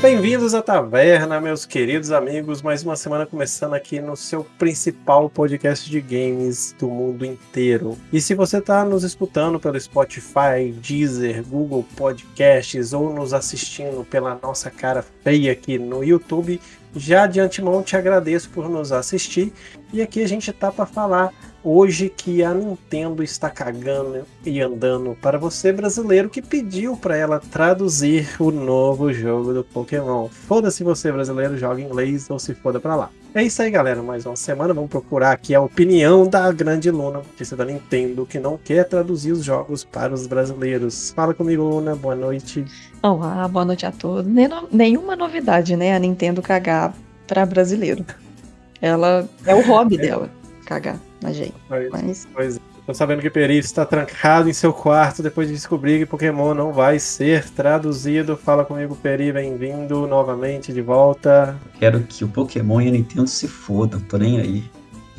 Bem-vindos à Taverna, meus queridos amigos. Mais uma semana começando aqui no seu principal podcast de games do mundo inteiro. E se você está nos escutando pelo Spotify, Deezer, Google Podcasts ou nos assistindo pela nossa cara feia aqui no YouTube, já de antemão te agradeço por nos assistir. E aqui a gente tá para falar hoje que a Nintendo está cagando e andando para você brasileiro que pediu para ela traduzir o novo jogo do Pokémon. Foda-se você brasileiro, joga inglês ou se foda para lá. É isso aí, galera. Mais uma semana. Vamos procurar aqui a opinião da grande Luna, notícia da Nintendo, que não quer traduzir os jogos para os brasileiros. Fala comigo, Luna. Boa noite. Olá, boa noite a todos. Nenhuma novidade, né? A Nintendo cagar para brasileiro. Ela é o hobby é. dela, cagar na gente. Pois, Mas... pois é. Tô sabendo que Peri está trancado em seu quarto depois de descobrir que Pokémon não vai ser traduzido. Fala comigo, Peri, bem-vindo novamente de volta. Quero que o Pokémon e a Nintendo se fodam, tô nem aí.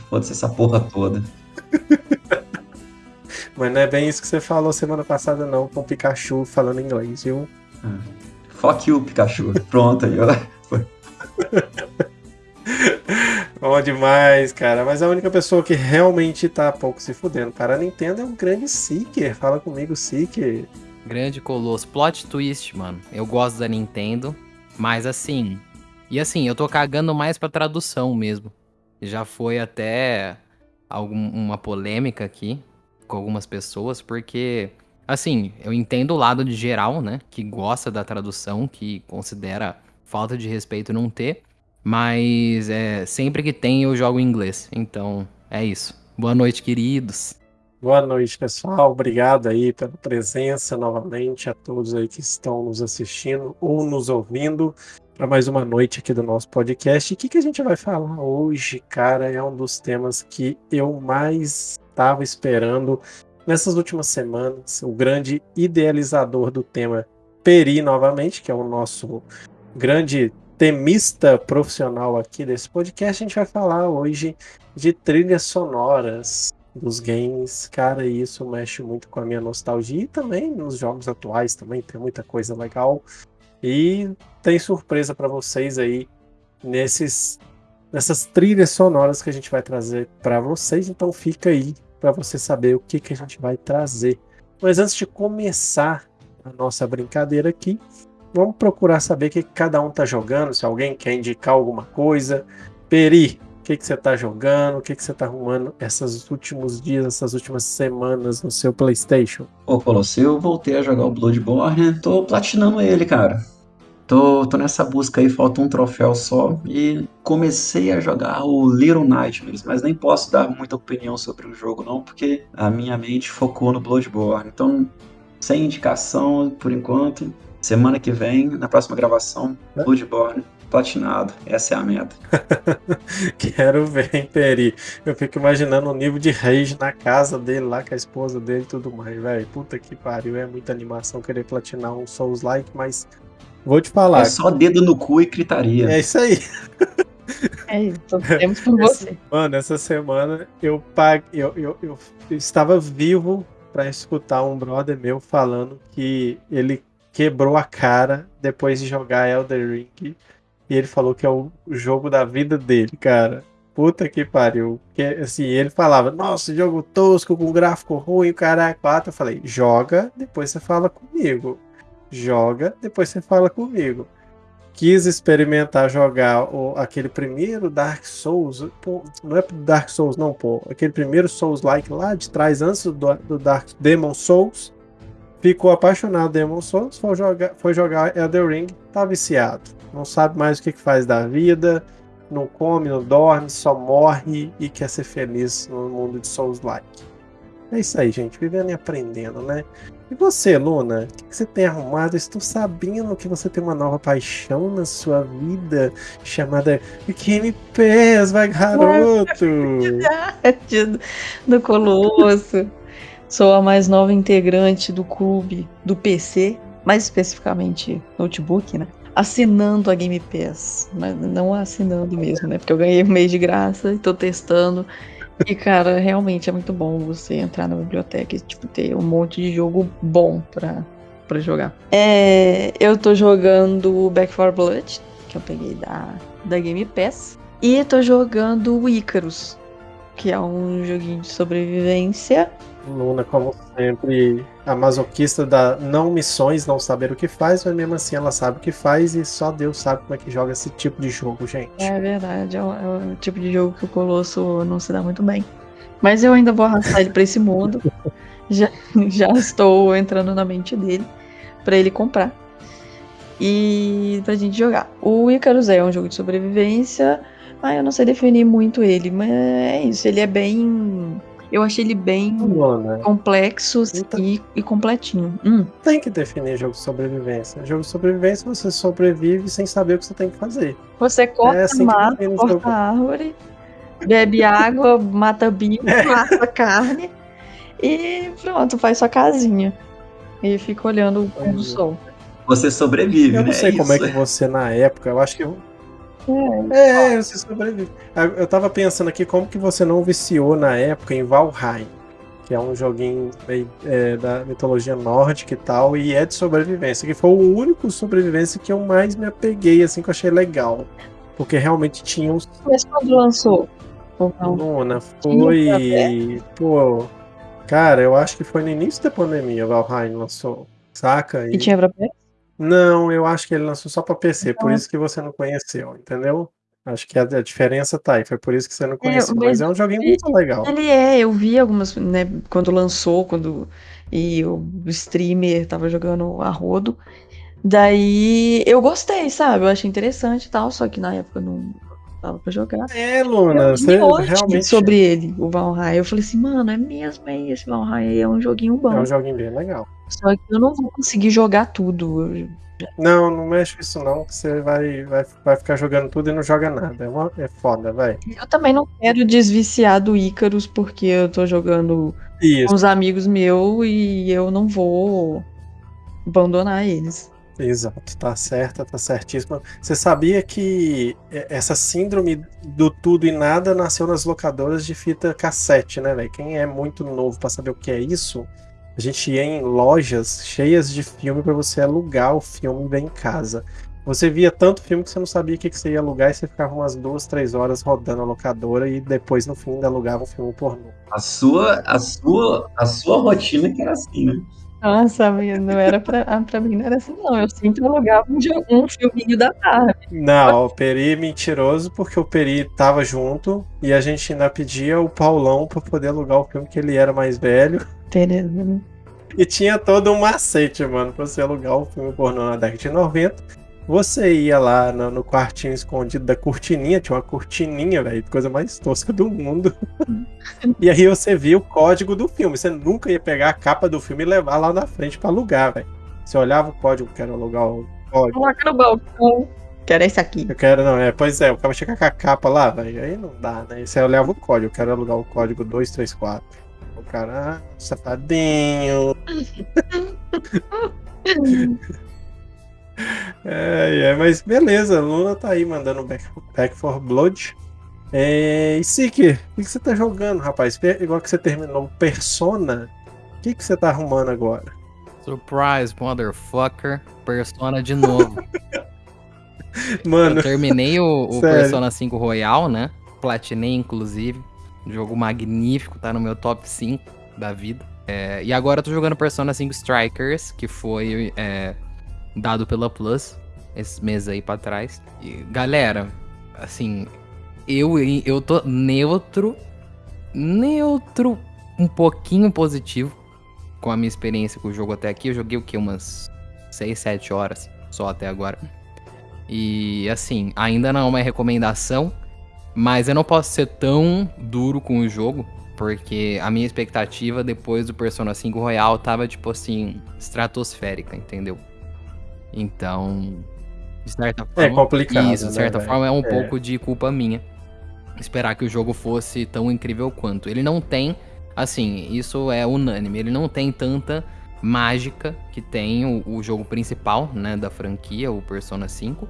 Foda-se essa porra toda. Mas não é bem isso que você falou semana passada, não, com o Pikachu falando inglês, viu? Ah, fuck you, Pikachu. Pronto aí, ó. Bom demais, cara. Mas a única pessoa que realmente tá pouco se fudendo para a Nintendo é um grande Seeker. Fala comigo, Seeker. Grande colosso. Plot twist, mano. Eu gosto da Nintendo, mas assim. E assim, eu tô cagando mais pra tradução mesmo. Já foi até alguma polêmica aqui com algumas pessoas, porque. Assim, eu entendo o lado de geral, né? Que gosta da tradução, que considera falta de respeito não ter. Mas é, sempre que tem eu jogo em inglês. Então é isso. Boa noite, queridos. Boa noite, pessoal. Obrigado aí pela presença novamente a todos aí que estão nos assistindo ou nos ouvindo para mais uma noite aqui do nosso podcast. O que, que a gente vai falar hoje, cara? É um dos temas que eu mais estava esperando nessas últimas semanas. O grande idealizador do tema Peri, novamente, que é o nosso grande temista profissional aqui desse podcast, a gente vai falar hoje de trilhas sonoras dos games. Cara, isso mexe muito com a minha nostalgia e também nos jogos atuais também tem muita coisa legal. E tem surpresa para vocês aí nesses nessas trilhas sonoras que a gente vai trazer para vocês, então fica aí para você saber o que que a gente vai trazer. Mas antes de começar a nossa brincadeira aqui, vamos procurar saber o que cada um tá jogando, se alguém quer indicar alguma coisa. Peri, o que, que você tá jogando, o que, que você tá arrumando esses últimos dias, essas últimas semanas no seu Playstation? Ô, Colosso, eu voltei a jogar o Bloodborne, tô platinando ele, cara. Tô, tô nessa busca aí, falta um troféu só. E comecei a jogar o Little Nightmares, mas nem posso dar muita opinião sobre o jogo, não, porque a minha mente focou no Bloodborne. Então, sem indicação por enquanto. Semana que vem, na próxima gravação, é? Bloodborne platinado. Essa é a meta. Quero ver, hein, Peri. Eu fico imaginando o nível de rage na casa dele lá, com a esposa dele e tudo mais, velho. Puta que pariu, é muita animação querer platinar um Souls-like, mas vou te falar. É só dedo no cu e gritaria. É isso aí. É isso, temos por você. Mano, essa semana eu, eu, eu, eu, eu estava vivo para escutar um brother meu falando que ele quebrou a cara depois de jogar Elder Ring. E ele falou que é o jogo da vida dele, cara. Puta que pariu. Que, assim, ele falava, nossa, jogo tosco, com gráfico ruim, o cara quatro. Eu falei, joga, depois você fala comigo. Joga, depois você fala comigo. Quis experimentar jogar o, aquele primeiro Dark Souls. Pô, não é Dark Souls, não, pô. Aquele primeiro Souls-like lá de trás, antes do, do Dark Demon Souls ficou apaixonado Demon Souls, foi jogar, foi jogar Elden Ring, tá viciado. Não sabe mais o que, que faz da vida, não come, não dorme, só morre e quer ser feliz no mundo de Souls-like. É isso aí, gente, vivendo e aprendendo, né? E você, Luna, o que, que você tem arrumado? Estou sabendo que você tem uma nova paixão na sua vida chamada Game Pass, vai garoto! do Colosso. Sou a mais nova integrante do clube do PC, mais especificamente notebook, né? Assinando a Game Pass, mas não assinando mesmo, né? Porque eu ganhei um mês de graça e tô testando. E, cara, realmente é muito bom você entrar na biblioteca e, tipo, ter um monte de jogo bom pra, pra jogar. É, eu tô jogando Back 4 Blood, que eu peguei da, da Game Pass. E tô jogando Icarus, que é um joguinho de sobrevivência. Luna, como sempre, a masoquista da não missões, não saber o que faz, mas mesmo assim ela sabe o que faz e só Deus sabe como é que joga esse tipo de jogo, gente. É verdade, é o, é o tipo de jogo que o Colosso não se dá muito bem. Mas eu ainda vou arrastar ele pra esse mundo. Já, já estou entrando na mente dele pra ele comprar. E pra gente jogar. O Icarus é um jogo de sobrevivência. Ah, eu não sei definir muito ele, mas é isso. Ele é bem. Eu achei ele bem Luna, complexo Então- e, e completinho. Hum, tem que definir jogo de sobrevivência. Jogo de sobrevivência você sobrevive sem saber o que você tem que fazer. você corta, É assim mata, corta jogo. árvore, bebe água, mata bicho, É. mata carne e pronto, faz sua casinha. E fica olhando o pôr do sol. Você sobrevive, Eu né? não sei como é isso. que você, na época, eu acho que. É, você sobrevive. Eu tava pensando aqui como que você não viciou na época em Valheim, que é um joguinho é, da mitologia nórdica e tal, e é de sobrevivência, que foi o único sobrevivência que eu mais me apeguei, assim, que eu achei legal. Porque realmente tinha uns. Mas quando lançou? Luna, foi. Pô. Cara, eu acho que foi no início da pandemia, Valheim lançou. Saca? E tinha pra PS? Não, eu acho que ele lançou só pra PC, por Ah. isso que você não conheceu, entendeu? Acho que a, a diferença tá aí, foi por isso que você não conheceu. mas mas é um joguinho muito legal. Ele é, eu vi algumas, né, quando lançou, quando e o streamer tava jogando a rodo. Daí eu gostei, sabe? Eu achei interessante e tal, só que na época não dava pra jogar. É, Luna, você realmente sobre ele, o Valheim. Eu falei assim, mano, é mesmo, é esse Valheim aí, é um joguinho bom. é um joguinho bem legal. Só que eu não vou conseguir jogar tudo. Eu- Não, não mexe com isso não, que você vai, vai, vai ficar jogando tudo e não joga nada. É, uma- é foda, vai. Eu também não quero desviciar do Icarus, porque eu tô jogando com Isso, os amigos meus e eu não vou abandonar eles. Exato, tá certa, tá certíssima. Você sabia que essa síndrome do tudo e nada nasceu nas locadoras de fita cassete, né, velho? Quem é muito novo pra saber o que é isso, a gente ia em lojas cheias de filme pra você alugar o filme ver em casa. Você via tanto filme que você não sabia o que que você ia alugar e você ficava umas duas, três horas rodando a locadora e depois no fim ainda alugava um filme pornô. A sua, a sua, a sua rotina que era assim, né? Nossa, amiga, não era pra, ah, pra mim, não era assim, não. Eu sempre alugava um, um filminho da Barbie. Não, o Peri é mentiroso porque o Peri tava junto e a gente ainda pedia o Paulão pra poder alugar o filme que ele era mais velho. Tereza, né? E tinha todo um macete, mano, pra você alugar o filme pornô na década de 90. Você ia lá no, no quartinho escondido da cortininha, tinha uma cortininha, velho, coisa mais tosca do mundo. e aí você via o código do filme. Você nunca ia pegar a capa do filme e levar lá na frente pra alugar, velho. Você olhava o código, quero alugar o código. Coloca no balcão. Que era esse aqui. Eu quero, não, é, pois é, o cara chega com a capa lá, velho, aí não dá, né? Você olhava o código, eu quero alugar o código 234. O cara, ah, safadinho. É, é, mas beleza, a Luna tá aí mandando back, back for Blood. É, e Siki, o que, que você tá jogando, rapaz? Igual que você terminou Persona, o que, que você tá arrumando agora? Surprise, motherfucker. Persona de novo. Mano, Eu terminei o, o. Persona 5 Royal, né? Platinei, inclusive. Jogo magnífico, tá no meu top 5 da vida. É, e agora eu tô jogando Persona 5 Strikers, que foi é, dado pela Plus esses meses aí pra trás. E, galera, assim, eu, eu tô neutro, neutro, um pouquinho positivo com a minha experiência com o jogo até aqui. Eu joguei o que? Umas 6, 7 horas só até agora. E assim, ainda não é uma recomendação, mas eu não posso ser tão duro com o jogo, porque a minha expectativa depois do Persona 5 Royal tava tipo assim, estratosférica, entendeu? Então, de certa forma, É complicado, Isso, de né, certa velho? forma é um É. pouco de culpa minha esperar que o jogo fosse tão incrível quanto. Ele não tem, assim, isso é unânime, ele não tem tanta mágica que tem o, o jogo principal, né, da franquia, o Persona 5.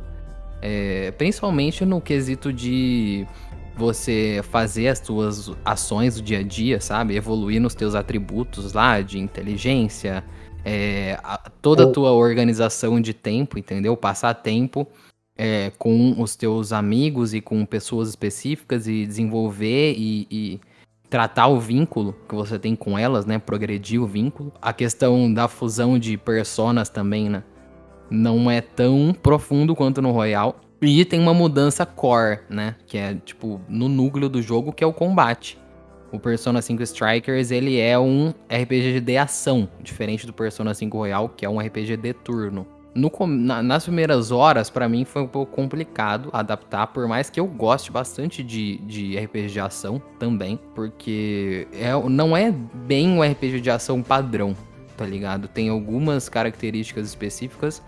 É, principalmente no quesito de você fazer as suas ações do dia a dia, sabe? Evoluir nos teus atributos lá de inteligência, é, a, toda a tua organização de tempo, entendeu? Passar tempo é, com os teus amigos e com pessoas específicas e desenvolver e, e, tratar o vínculo que você tem com elas, né? Progredir o vínculo. A questão da fusão de personas também, né? Não é tão profundo quanto no Royal. E tem uma mudança core, né? Que é, tipo, no núcleo do jogo, que é o combate. O Persona 5 Strikers, ele é um RPG de ação, diferente do Persona 5 Royal, que é um RPG de turno. No, na, nas primeiras horas, para mim, foi um pouco complicado adaptar, por mais que eu goste bastante de, de RPG de ação também, porque é, não é bem um RPG de ação padrão, tá ligado? Tem algumas características específicas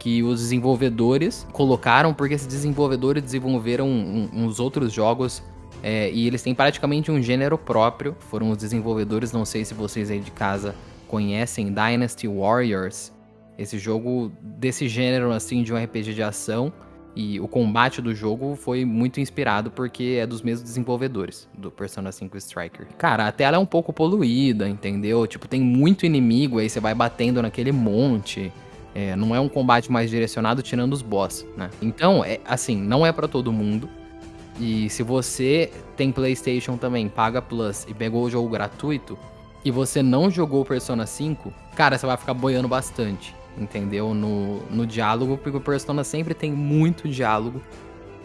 que os desenvolvedores colocaram, porque esses desenvolvedores desenvolveram uns outros jogos é, e eles têm praticamente um gênero próprio. Foram os desenvolvedores, não sei se vocês aí de casa conhecem, Dynasty Warriors esse jogo desse gênero, assim, de um RPG de ação. E o combate do jogo foi muito inspirado porque é dos mesmos desenvolvedores do Persona 5 Striker. Cara, a tela é um pouco poluída, entendeu? Tipo, tem muito inimigo, aí você vai batendo naquele monte. É, não é um combate mais direcionado tirando os boss, né? Então, é assim, não é para todo mundo. E se você tem PlayStation também, paga Plus e pegou o jogo gratuito e você não jogou Persona 5, cara, você vai ficar boiando bastante entendeu? No, no diálogo, porque o Persona sempre tem muito diálogo.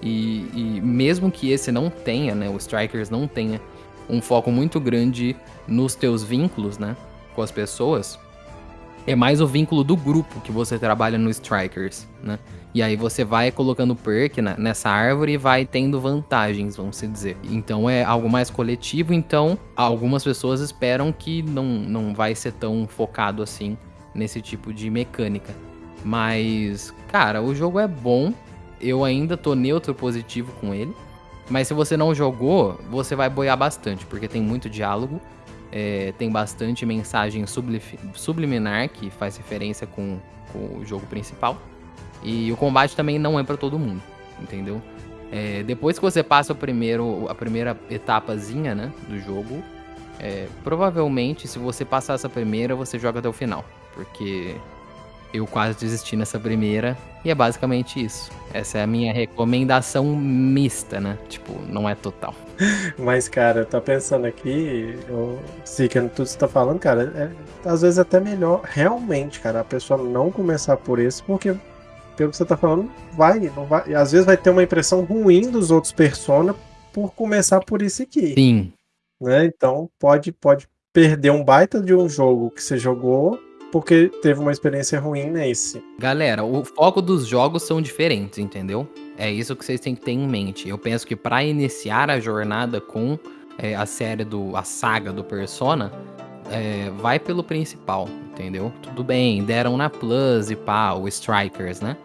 E, e, mesmo que esse não tenha, né? O Strikers não tenha um foco muito grande nos teus vínculos, né? Com as pessoas. É mais o vínculo do grupo que você trabalha no Strikers, né? E aí você vai colocando perk nessa árvore e vai tendo vantagens, vamos dizer. Então é algo mais coletivo, então algumas pessoas esperam que não, não vai ser tão focado assim nesse tipo de mecânica. Mas, cara, o jogo é bom. Eu ainda tô neutro positivo com ele. Mas se você não jogou, você vai boiar bastante, porque tem muito diálogo, é, tem bastante mensagem subliminar que faz referência com, com, o jogo principal. E o combate também não é para todo mundo, entendeu? É, depois que você passa o primeiro, a primeira etapazinha né, do jogo, é, provavelmente se você passar essa primeira, você joga até o final porque eu quase desisti nessa primeira e é basicamente isso. Essa é a minha recomendação mista, né? Tipo, não é total. Mas, cara, tá pensando aqui, eu sei que tudo que você tá falando, cara, é, às vezes é até melhor realmente, cara, a pessoa não começar por esse, porque pelo que você tá falando, vai, não vai. Às vezes vai ter uma impressão ruim dos outros Persona por começar por esse aqui. Sim. Né? Então pode, pode perder um baita de um jogo que você jogou porque teve uma experiência ruim nesse. Galera, o foco dos jogos são diferentes, entendeu? É isso que vocês têm que ter em mente. Eu penso que para iniciar a jornada com é, a série do. a saga do Persona, é, vai pelo principal, entendeu? Tudo bem, deram na Plus e pá, o Strikers, né?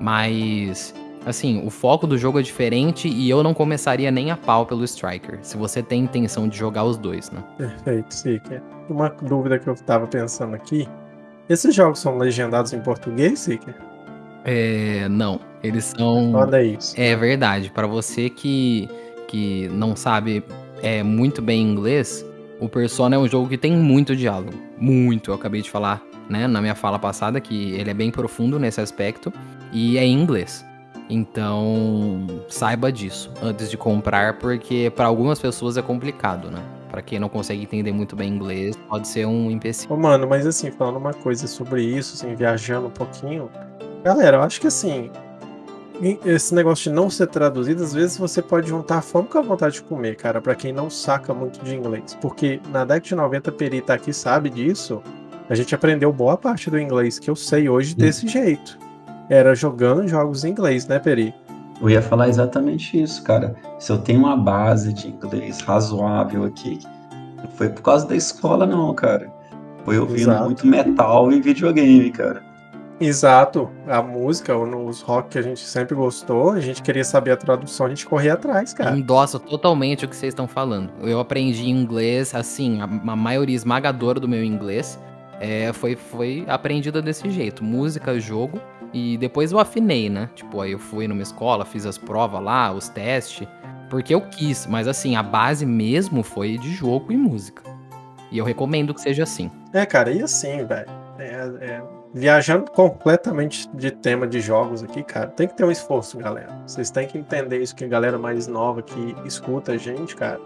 Mas. Assim, o foco do jogo é diferente e eu não começaria nem a pau pelo Striker, se você tem intenção de jogar os dois, né? Perfeito, Sika. Uma dúvida que eu tava pensando aqui esses jogos são legendados em português, Seeker? É, não. Eles são. Olha isso. É verdade. Para você que, que não sabe é, muito bem inglês, o Persona é um jogo que tem muito diálogo. Muito. Eu acabei de falar, né, na minha fala passada, que ele é bem profundo nesse aspecto. E é em inglês. Então, saiba disso antes de comprar, porque para algumas pessoas é complicado, né? Para quem não consegue entender muito bem inglês, pode ser um empecilho. Ô, mano, mas assim, falando uma coisa sobre isso, assim, viajando um pouquinho. Galera, eu acho que assim, esse negócio de não ser traduzido, às vezes você pode juntar a fome com a vontade de comer, cara, para quem não saca muito de inglês. Porque na década de 90, Peri tá aqui, sabe disso. A gente aprendeu boa parte do inglês que eu sei hoje desse jeito. Era jogando jogos em inglês, né, Peri? Eu ia falar exatamente isso, cara. Se eu tenho uma base de inglês razoável aqui, não foi por causa da escola, não, cara. Foi ouvindo Exato. muito metal e videogame, cara. Exato. A música, os rock que a gente sempre gostou, a gente queria saber a tradução, a gente corria atrás, cara. Endosso totalmente o que vocês estão falando. Eu aprendi inglês, assim, a, a maioria esmagadora do meu inglês é, foi, foi aprendida desse jeito. Música, jogo e depois eu afinei, né? Tipo, aí eu fui numa escola, fiz as provas lá, os testes. porque eu quis, mas assim, a base mesmo foi de jogo e música. E eu recomendo que seja assim. É, cara, e assim, velho. É, é, viajando completamente de tema de jogos aqui, cara, tem que ter um esforço, galera. Vocês têm que entender isso que a galera mais nova que escuta a gente, cara.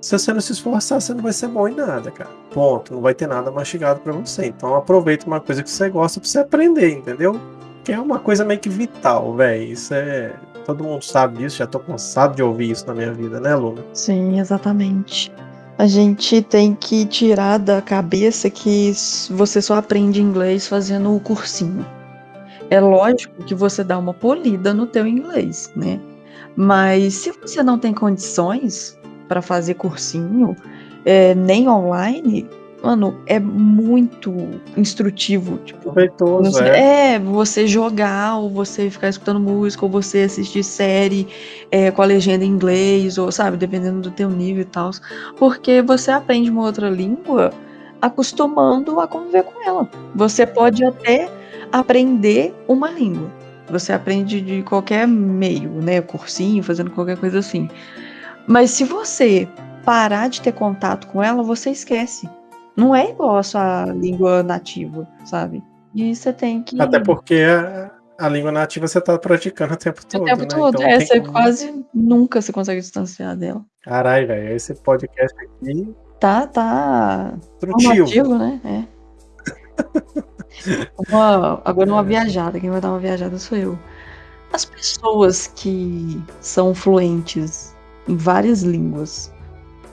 Se você não se esforçar, você não vai ser bom em nada, cara. Ponto. Não vai ter nada mastigado para você. Então aproveita uma coisa que você gosta pra você aprender, entendeu? Que é uma coisa meio que vital, velho. Isso é. Todo mundo sabe disso, já tô cansado de ouvir isso na minha vida, né, Luna? Sim, exatamente. A gente tem que tirar da cabeça que você só aprende inglês fazendo o cursinho. É lógico que você dá uma polida no teu inglês, né? Mas se você não tem condições para fazer cursinho, é, nem online, mano, é muito instrutivo. Tipo, Proveitoso, é. é, você jogar, ou você ficar escutando música, ou você assistir série é, com a legenda em inglês, ou sabe, dependendo do teu nível e tal. Porque você aprende uma outra língua acostumando a conviver com ela. Você pode até aprender uma língua. Você aprende de qualquer meio, né? Cursinho, fazendo qualquer coisa assim. Mas se você parar de ter contato com ela, você esquece. Não é igual a sua língua nativa, sabe? E você tem que. Até porque a, a língua nativa você tá praticando o tempo todo. O tempo né? todo. Então, é, você como- quase nunca se consegue distanciar dela. Caralho, velho, esse podcast aqui, Tá, tá. Formativo, né? É. Uma- agora uma viajada. Quem vai dar uma viajada sou eu. As pessoas que são fluentes em várias línguas,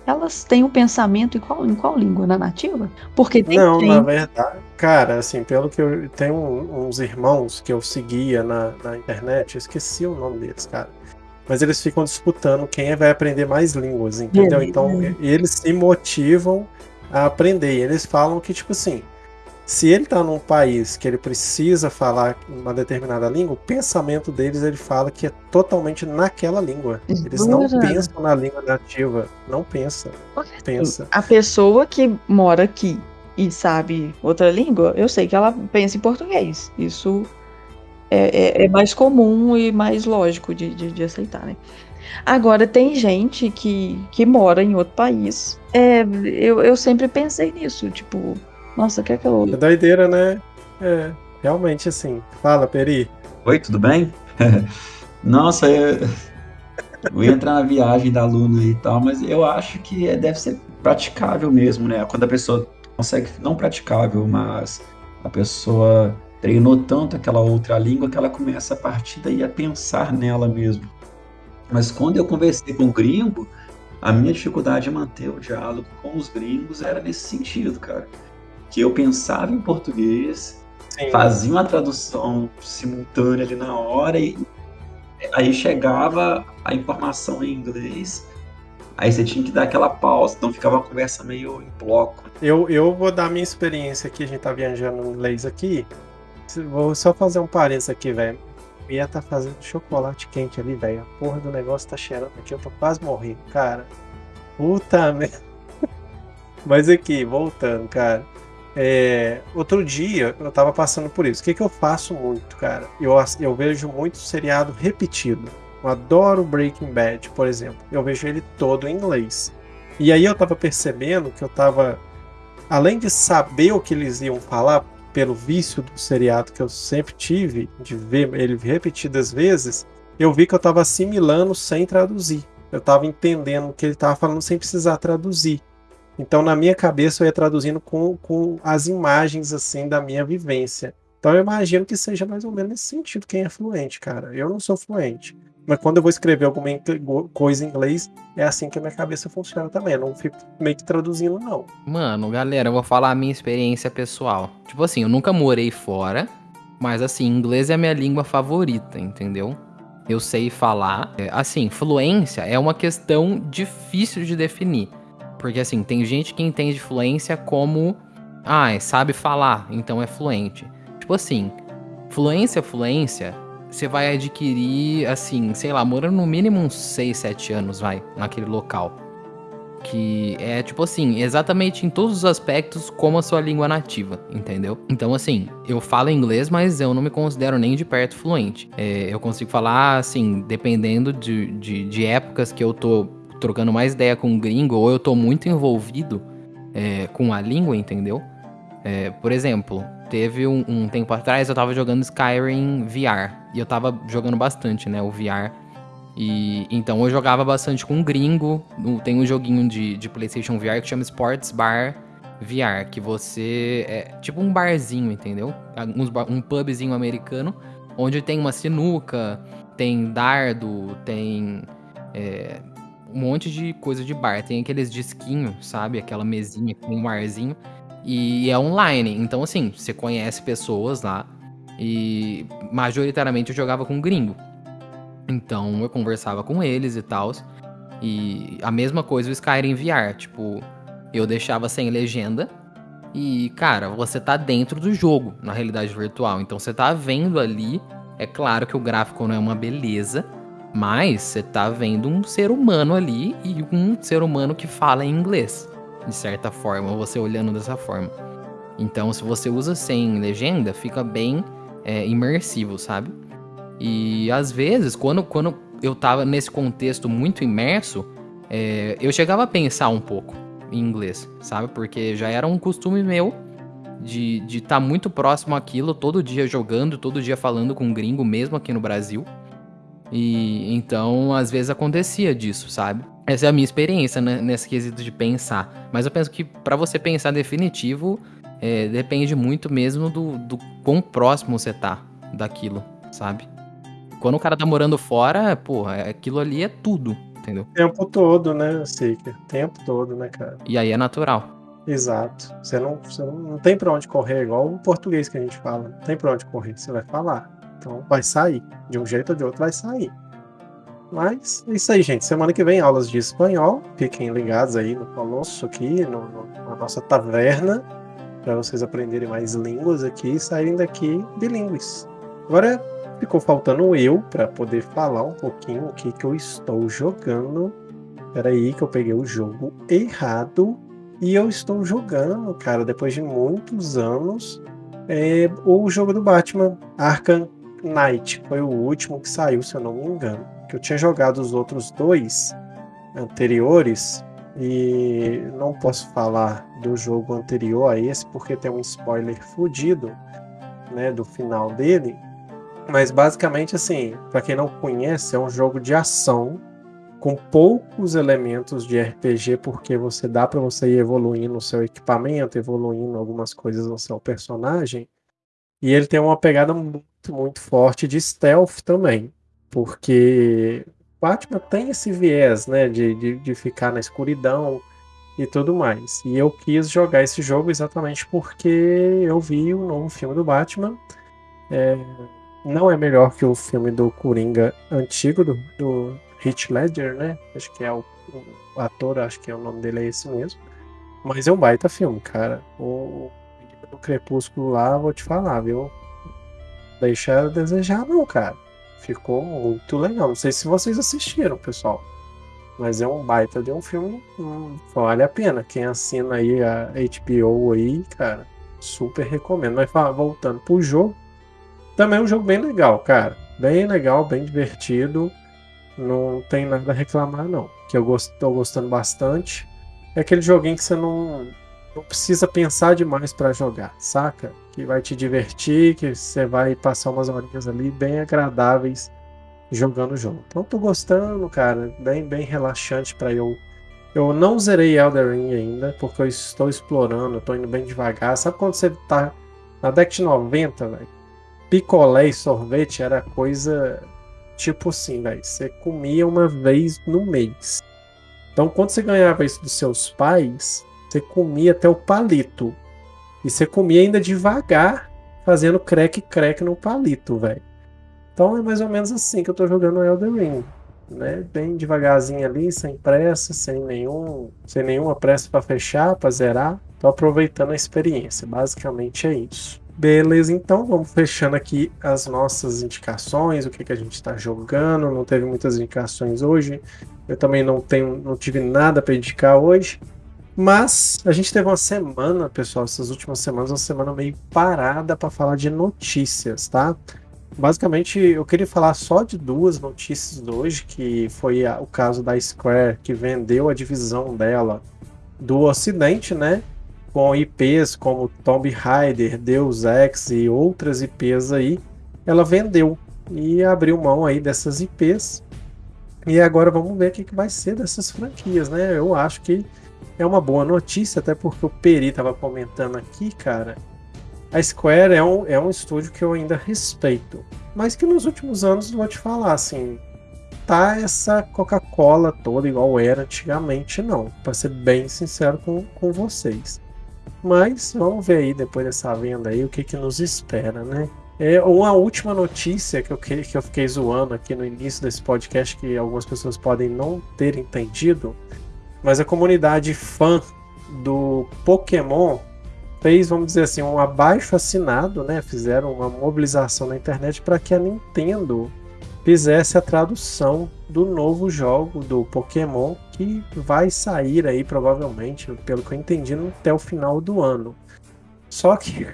elas têm um pensamento em qual, em qual língua? Na nativa? Porque tem Não, na verdade, cara, assim, pelo que eu tenho uns irmãos que eu seguia na, na internet, eu esqueci o nome deles, cara. Mas eles ficam disputando quem vai aprender mais línguas, entendeu? Beleza. Então, e- eles se motivam a aprender. E eles falam que, tipo assim, se ele tá num país que ele precisa falar uma determinada língua, o pensamento deles, ele fala que é totalmente naquela língua. Eles não Jura? pensam na língua nativa. Não pensa. Pensa. A pessoa que mora aqui e sabe outra língua, eu sei que ela pensa em português. Isso é, é- é mais comum e mais lógico de, de, de aceitar, né? Agora, tem gente que, que mora em outro país. É, eu, eu sempre pensei nisso, tipo, nossa, quer que eu. É doideira, né? É, realmente assim. Fala, Peri. Oi, tudo bem? Nossa, eu, eu ia entrar na viagem da Luna e tal, mas eu acho que é- deve ser praticável mesmo, né? Quando a pessoa consegue, não praticável, mas a pessoa treinou tanto aquela outra língua que ela começa a partir daí a pensar nela mesmo. Mas quando eu conversei com o gringo, a minha dificuldade em manter o diálogo com os gringos era nesse sentido, cara. Que eu pensava em português, Sim. fazia uma tradução simultânea ali na hora e aí chegava a informação em inglês, aí você tinha que dar aquela pausa, então ficava uma conversa meio em bloco. Eu, eu vou dar minha experiência aqui, a gente tá viajando em inglês aqui. Vou só fazer um parênteses aqui, velho. Ia tá fazendo chocolate quente ali, velho. A porra do negócio tá cheirando aqui, eu tô quase morrendo, cara. Puta merda. Mas aqui, voltando, cara. É, outro dia eu tava passando por isso. O que, que eu faço muito, cara? Eu, eu vejo muito seriado repetido. Eu adoro Breaking Bad, por exemplo. Eu vejo ele todo em inglês. E aí eu tava percebendo que eu tava. Além de saber o que eles iam falar, pelo vício do seriado que eu sempre tive, de ver ele repetidas vezes, eu vi que eu tava assimilando sem traduzir. Eu tava entendendo o que ele tava falando sem precisar traduzir. Então, na minha cabeça, eu ia traduzindo com, com as imagens, assim, da minha vivência. Então, eu imagino que seja mais ou menos nesse sentido quem é fluente, cara. Eu não sou fluente. Mas quando eu vou escrever alguma coisa em inglês, é assim que a minha cabeça funciona também. Eu não fico meio que traduzindo, não. Mano, galera, eu vou falar a minha experiência pessoal. Tipo assim, eu nunca morei fora, mas assim, inglês é a minha língua favorita, entendeu? Eu sei falar. É, Assim, fluência é uma questão difícil de definir. Porque assim, tem gente que entende fluência como. Ah, sabe falar, então é fluente. Tipo assim, fluência, fluência, você vai adquirir, assim, sei lá, morando no mínimo uns 6, 7 anos, vai, naquele local. que é tipo assim, exatamente em todos os aspectos como a sua língua nativa, entendeu? Então assim, eu falo inglês, mas eu não me considero nem de perto fluente. É, eu consigo falar assim, dependendo de, de, de, épocas que eu tô trocando mais ideia com um gringo ou eu tô muito envolvido é, com a língua, entendeu? É, por exemplo, teve um, um, tempo atrás eu tava jogando Skyrim VR e eu tava jogando bastante, né, o VR e então eu jogava bastante com um gringo. Tem um joguinho de, de PlayStation VR que chama Sports Bar VR, que você é tipo um barzinho, entendeu? Um, um pubzinho americano, onde tem uma sinuca, tem dardo, tem é, um monte de coisa de bar. Tem aqueles disquinhos, sabe? Aquela mesinha com um arzinho. E é online. Então, assim, você conhece pessoas lá. E majoritariamente eu jogava com gringo. Então eu conversava com eles e tal. E a mesma coisa o Skyrim VR. Tipo, eu deixava sem legenda. E, cara, você tá dentro do jogo, na realidade virtual. Então você tá vendo ali. É claro que o gráfico não é uma beleza. Mas você tá vendo um ser humano ali e um ser humano que fala inglês. De certa forma, você olhando dessa forma. Então, se você usa sem legenda, fica bem é, imersivo, sabe? E às vezes, quando, quando eu tava nesse contexto muito imerso, é, eu chegava a pensar um pouco em inglês, sabe? Porque já era um costume meu de estar de tá muito próximo àquilo, todo dia jogando, todo dia falando com um gringo, mesmo aqui no Brasil. E então, às vezes acontecia disso, sabe? Essa é a minha experiência né, nesse quesito de pensar. Mas eu penso que para você pensar definitivo, é, depende muito mesmo do, do quão próximo você tá daquilo, sabe? Quando o cara tá morando fora, porra, aquilo ali é tudo, entendeu? O tempo todo, né, Seeker? O tempo todo, né, cara? E aí é natural. Exato. Você não, você não tem pra onde correr, igual o português que a gente fala. Não tem pra onde correr, você vai falar. Então vai sair. De um jeito ou de outro vai sair. Mas é isso aí, gente. Semana que vem, aulas de espanhol. Fiquem ligados aí no Colosso aqui, no, no, na nossa taverna, para vocês aprenderem mais línguas aqui e saírem daqui bilíngues. Agora ficou faltando eu para poder falar um pouquinho o que, que eu estou jogando. Peraí, que eu peguei o jogo errado. E eu estou jogando, cara, depois de muitos anos, é, o jogo do Batman, Arkham Knight. Foi o último que saiu, se eu não me engano. Que eu tinha jogado os outros dois anteriores. E não posso falar do jogo anterior a esse, porque tem um spoiler fudido né, do final dele. Mas basicamente, assim, para quem não conhece, é um jogo de ação com poucos elementos de RPG, porque você dá para você ir evoluindo o seu equipamento, evoluindo algumas coisas no seu personagem. E ele tem uma pegada muito, muito forte de stealth também, porque Batman tem esse viés, né, de, de, de ficar na escuridão e tudo mais. E eu quis jogar esse jogo exatamente porque eu vi o novo filme do Batman. É, não é melhor que o filme do Coringa antigo, do, do Heath Ledger, né? Acho que é o, o, ator, acho que é o nome dele é esse mesmo. Mas é um baita filme, cara. O, o Crepúsculo lá, vou te falar, viu? Deixa a desejar, não, cara. Ficou muito legal. Não sei se vocês assistiram, pessoal. Mas é um baita de um filme. Hum, vale a pena. Quem assina aí a HBO aí, cara, super recomendo. Mas voltando pro jogo, também é um jogo bem legal, cara. Bem legal, bem divertido. Não tem nada a reclamar, não. Que eu gost, tô gostando bastante. É aquele joguinho que você não, não precisa pensar demais para jogar, saca? Que vai te divertir, que você vai passar umas horinhas ali bem agradáveis jogando o jogo. Então tô gostando, cara. Bem, bem relaxante para eu. Eu não zerei Elder Ring ainda, porque eu estou explorando, eu tô indo bem devagar. Sabe quando você tá na década de 90, velho? picolé e sorvete era coisa tipo assim, velho. Você comia uma vez no mês. Então, quando você ganhava isso dos seus pais, você comia até o palito. E você comia ainda devagar, fazendo crack-crack no palito, velho. Então é mais ou menos assim que eu tô jogando Elden Ring. Né? Bem devagarzinho ali, sem pressa, sem nenhum, sem nenhuma pressa para fechar, para zerar. Tô aproveitando a experiência. Basicamente é isso. Beleza, então vamos fechando aqui as nossas indicações, o que, que a gente está jogando. Não teve muitas indicações hoje. Eu também não tenho, não tive nada para indicar hoje. Mas a gente teve uma semana, pessoal, essas últimas semanas, uma semana meio parada para falar de notícias, tá? Basicamente, eu queria falar só de duas notícias de hoje, que foi a, o caso da Square, que vendeu a divisão dela do Ocidente, né? Com IPs como Tomb Raider, Deus Ex e outras IPs aí, ela vendeu e abriu mão aí dessas IPs. E agora vamos ver o que, que vai ser dessas franquias, né? Eu acho que é uma boa notícia, até porque o Peri estava comentando aqui, cara. A Square é um, é um estúdio que eu ainda respeito, mas que nos últimos anos, vou te falar, assim, tá essa Coca-Cola toda igual era antigamente, não. Para ser bem sincero com, com vocês. Mas vamos ver aí, depois dessa venda aí, o que, que nos espera, né? É uma última notícia que eu, que eu fiquei zoando aqui no início desse podcast, que algumas pessoas podem não ter entendido, mas a comunidade fã do Pokémon fez, vamos dizer assim, um abaixo assinado, né? Fizeram uma mobilização na internet para que a Nintendo fizesse a tradução do novo jogo do Pokémon que vai sair aí provavelmente, pelo que eu entendi, até o final do ano. Só que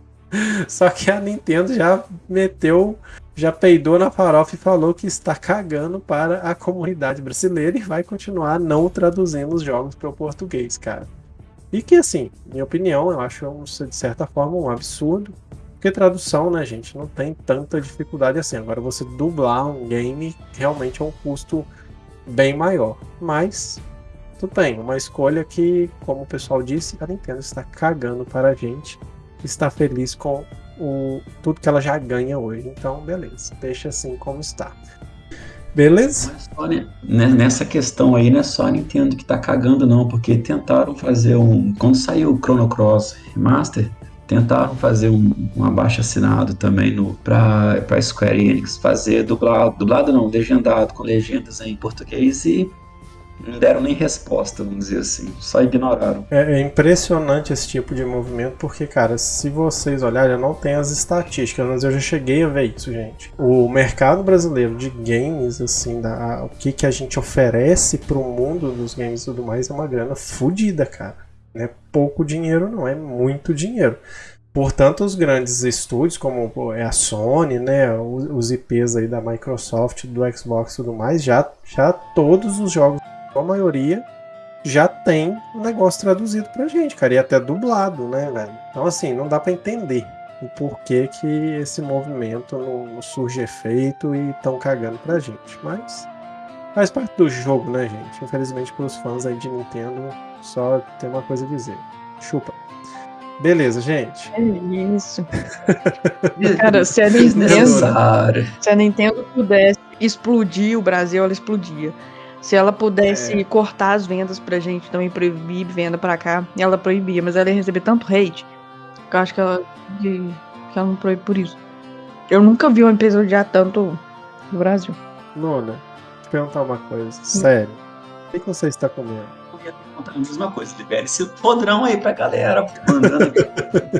só que a Nintendo já meteu já peidou na farofa e falou que está cagando para a comunidade brasileira e vai continuar não traduzindo os jogos para o português, cara. E que, assim, minha opinião, eu acho de certa forma um absurdo, porque tradução, né, gente, não tem tanta dificuldade assim. Agora, você dublar um game realmente é um custo bem maior. Mas, tudo bem, uma escolha que, como o pessoal disse, a Nintendo está cagando para a gente, está feliz com o, tudo que ela já ganha hoje. Então, beleza, deixa assim como está. Beleza? Né, nessa questão aí, não é só Nintendo que tá cagando, não, porque tentaram fazer um. Quando saiu o Chrono Cross Remaster, tentaram fazer um, um abaixo assinado também no, pra, pra Square Enix, fazer dublado, dublado não, legendado, com legendas em português e não deram nem resposta, vamos dizer assim, só ignoraram. É, é, impressionante esse tipo de movimento, porque, cara, se vocês olharem, eu não tenho as estatísticas, mas eu já cheguei a ver isso, gente. O mercado brasileiro de games, assim, da, o que, que a gente oferece pro mundo dos games e tudo mais, é uma grana fodida, cara. Não é pouco dinheiro, não, é muito dinheiro. Portanto, os grandes estúdios, como é a Sony, né, os IPs aí da Microsoft, do Xbox e tudo mais, já, já todos os jogos a maioria já tem o negócio traduzido pra gente, cara, e até dublado, né, velho? Então, assim, não dá para entender o porquê que esse movimento não, não surge efeito e estão cagando pra gente. Mas faz parte do jogo, né, gente? Infelizmente, pros fãs aí de Nintendo, só tem uma coisa a dizer: chupa. Beleza, gente. É isso. Cara, se a Nintendo, se a Nintendo pudesse explodir o Brasil, ela explodia. Se ela pudesse é. cortar as vendas pra gente, também proibir venda pra cá, ela proibia, mas ela ia receber tanto hate que eu acho que ela, que, que ela não proíbe por isso. Eu nunca vi uma empresa odiar tanto no Brasil. Nona, eu perguntar uma coisa, sério. O que você está comendo? Perguntar a mesma coisa. Libere esse podrão aí pra galera. Mandando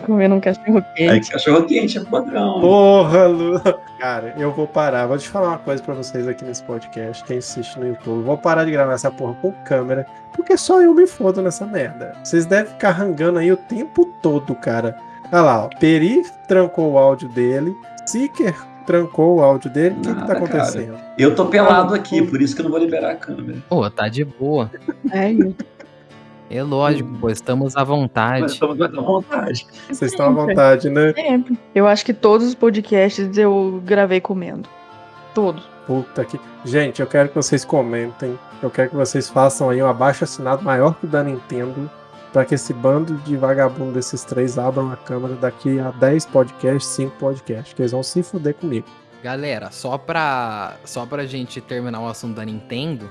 Comendo um cachorro quente. Aí, cachorro quente é podrão. Porra, Lu. Cara, eu vou parar. Vou te falar uma coisa pra vocês aqui nesse podcast. Quem assiste no YouTube. Vou parar de gravar essa porra com câmera. Porque só eu me fodo nessa merda. Vocês devem ficar rangando aí o tempo todo, cara. Olha lá, ó. Peri trancou o áudio dele. Seeker trancou o áudio dele. O que, que tá acontecendo? Cara. Eu tô pelado aqui, por isso que eu não vou liberar a câmera. Pô, tá de boa. É, é lógico, pô, estamos à vontade. Nós estamos à vontade. Vocês estão à vontade, né? Sempre. Eu acho que todos os podcasts eu gravei comendo. Todos. Puta que. Gente, eu quero que vocês comentem. Eu quero que vocês façam aí um abaixo assinado maior que o da Nintendo. Pra que esse bando de vagabundo desses três abram a câmera daqui a 10 podcasts, 5 podcasts. Que eles vão se fuder comigo. Galera, só pra, só pra gente terminar o assunto da Nintendo,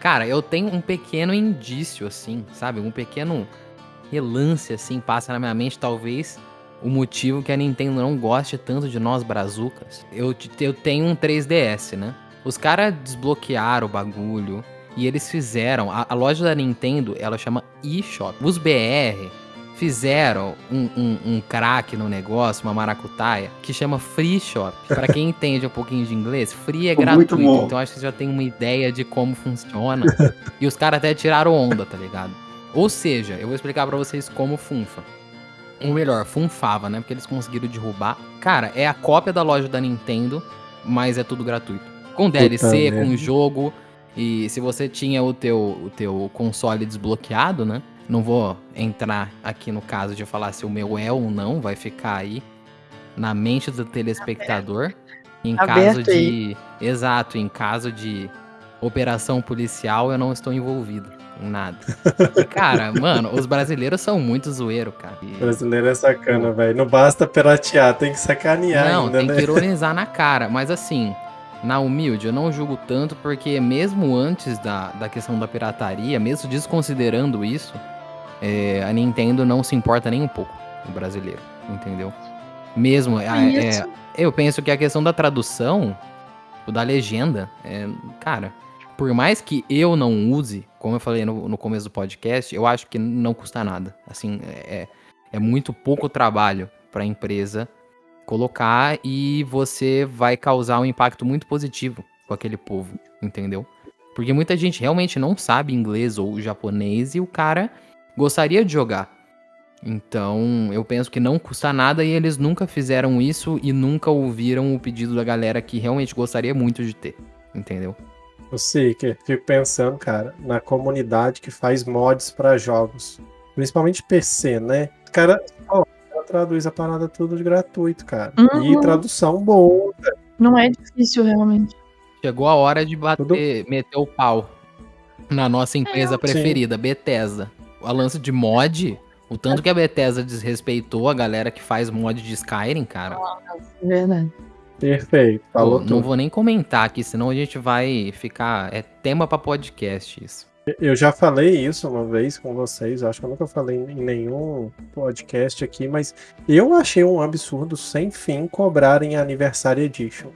Cara, eu tenho um pequeno indício, assim, sabe? Um pequeno relance, assim, passa na minha mente, talvez o motivo que a Nintendo não goste tanto de nós brazucas. Eu, eu tenho um 3DS, né? Os caras desbloquearam o bagulho e eles fizeram. A, a, loja da Nintendo, ela chama eShop. Os BR fizeram um, um, um craque no negócio, uma maracutaia, que chama Free Shop. Pra quem entende um pouquinho de inglês, free é gratuito. Então acho que você já tem uma ideia de como funciona. e os caras até tiraram onda, tá ligado? Ou seja, eu vou explicar pra vocês como funfa. Ou melhor, funfava, né? Porque eles conseguiram derrubar. Cara, é a cópia da loja da Nintendo, mas é tudo gratuito. Com DLC, com jogo. E se você tinha o teu, o teu console desbloqueado, né? Não vou entrar aqui no caso de falar se o meu é ou não, vai ficar aí na mente do telespectador. Em caso de. Exato, em caso de operação policial, eu não estou envolvido em nada. Cara, mano, os brasileiros são muito zoeiro, cara. E- brasileiro é sacana, velho. Não basta piratear, tem que sacanear não, ainda, tem né? que ironizar na cara. Mas assim, na humilde, eu não julgo tanto, porque mesmo antes da, da questão da pirataria, mesmo desconsiderando isso, é, a Nintendo não se importa nem um pouco no brasileiro, entendeu? Mesmo, a- é, Isso. eu penso que a questão da tradução, o da legenda, é, cara, por mais que eu não use, como eu falei no, no começo do podcast, eu acho que não custa nada. Assim, é, é muito pouco trabalho para a empresa colocar e você vai causar um impacto muito positivo com aquele povo, entendeu? Porque muita gente realmente não sabe inglês ou japonês e o cara gostaria de jogar. Então, eu penso que não custa nada e eles nunca fizeram isso e nunca ouviram o pedido da galera que realmente gostaria muito de ter, entendeu? Eu sei que fico pensando, cara, na comunidade que faz mods pra jogos. Principalmente PC, né? Cara traduz a parada tudo de gratuito, cara. Uhum. E tradução boa. Não é difícil, realmente. Chegou a hora de bater, meter o pau na nossa empresa preferida, Bethesda. A lance de mod, o tanto que a Bethesda desrespeitou a galera que faz mod de Skyrim, cara. É verdade. Perfeito. Falou tudo. não vou nem comentar aqui, senão a gente vai ficar. É tema pra podcast isso. Eu já falei isso uma vez com vocês, acho que eu nunca falei em nenhum podcast aqui, mas eu achei um absurdo sem fim cobrarem Anniversary Edition.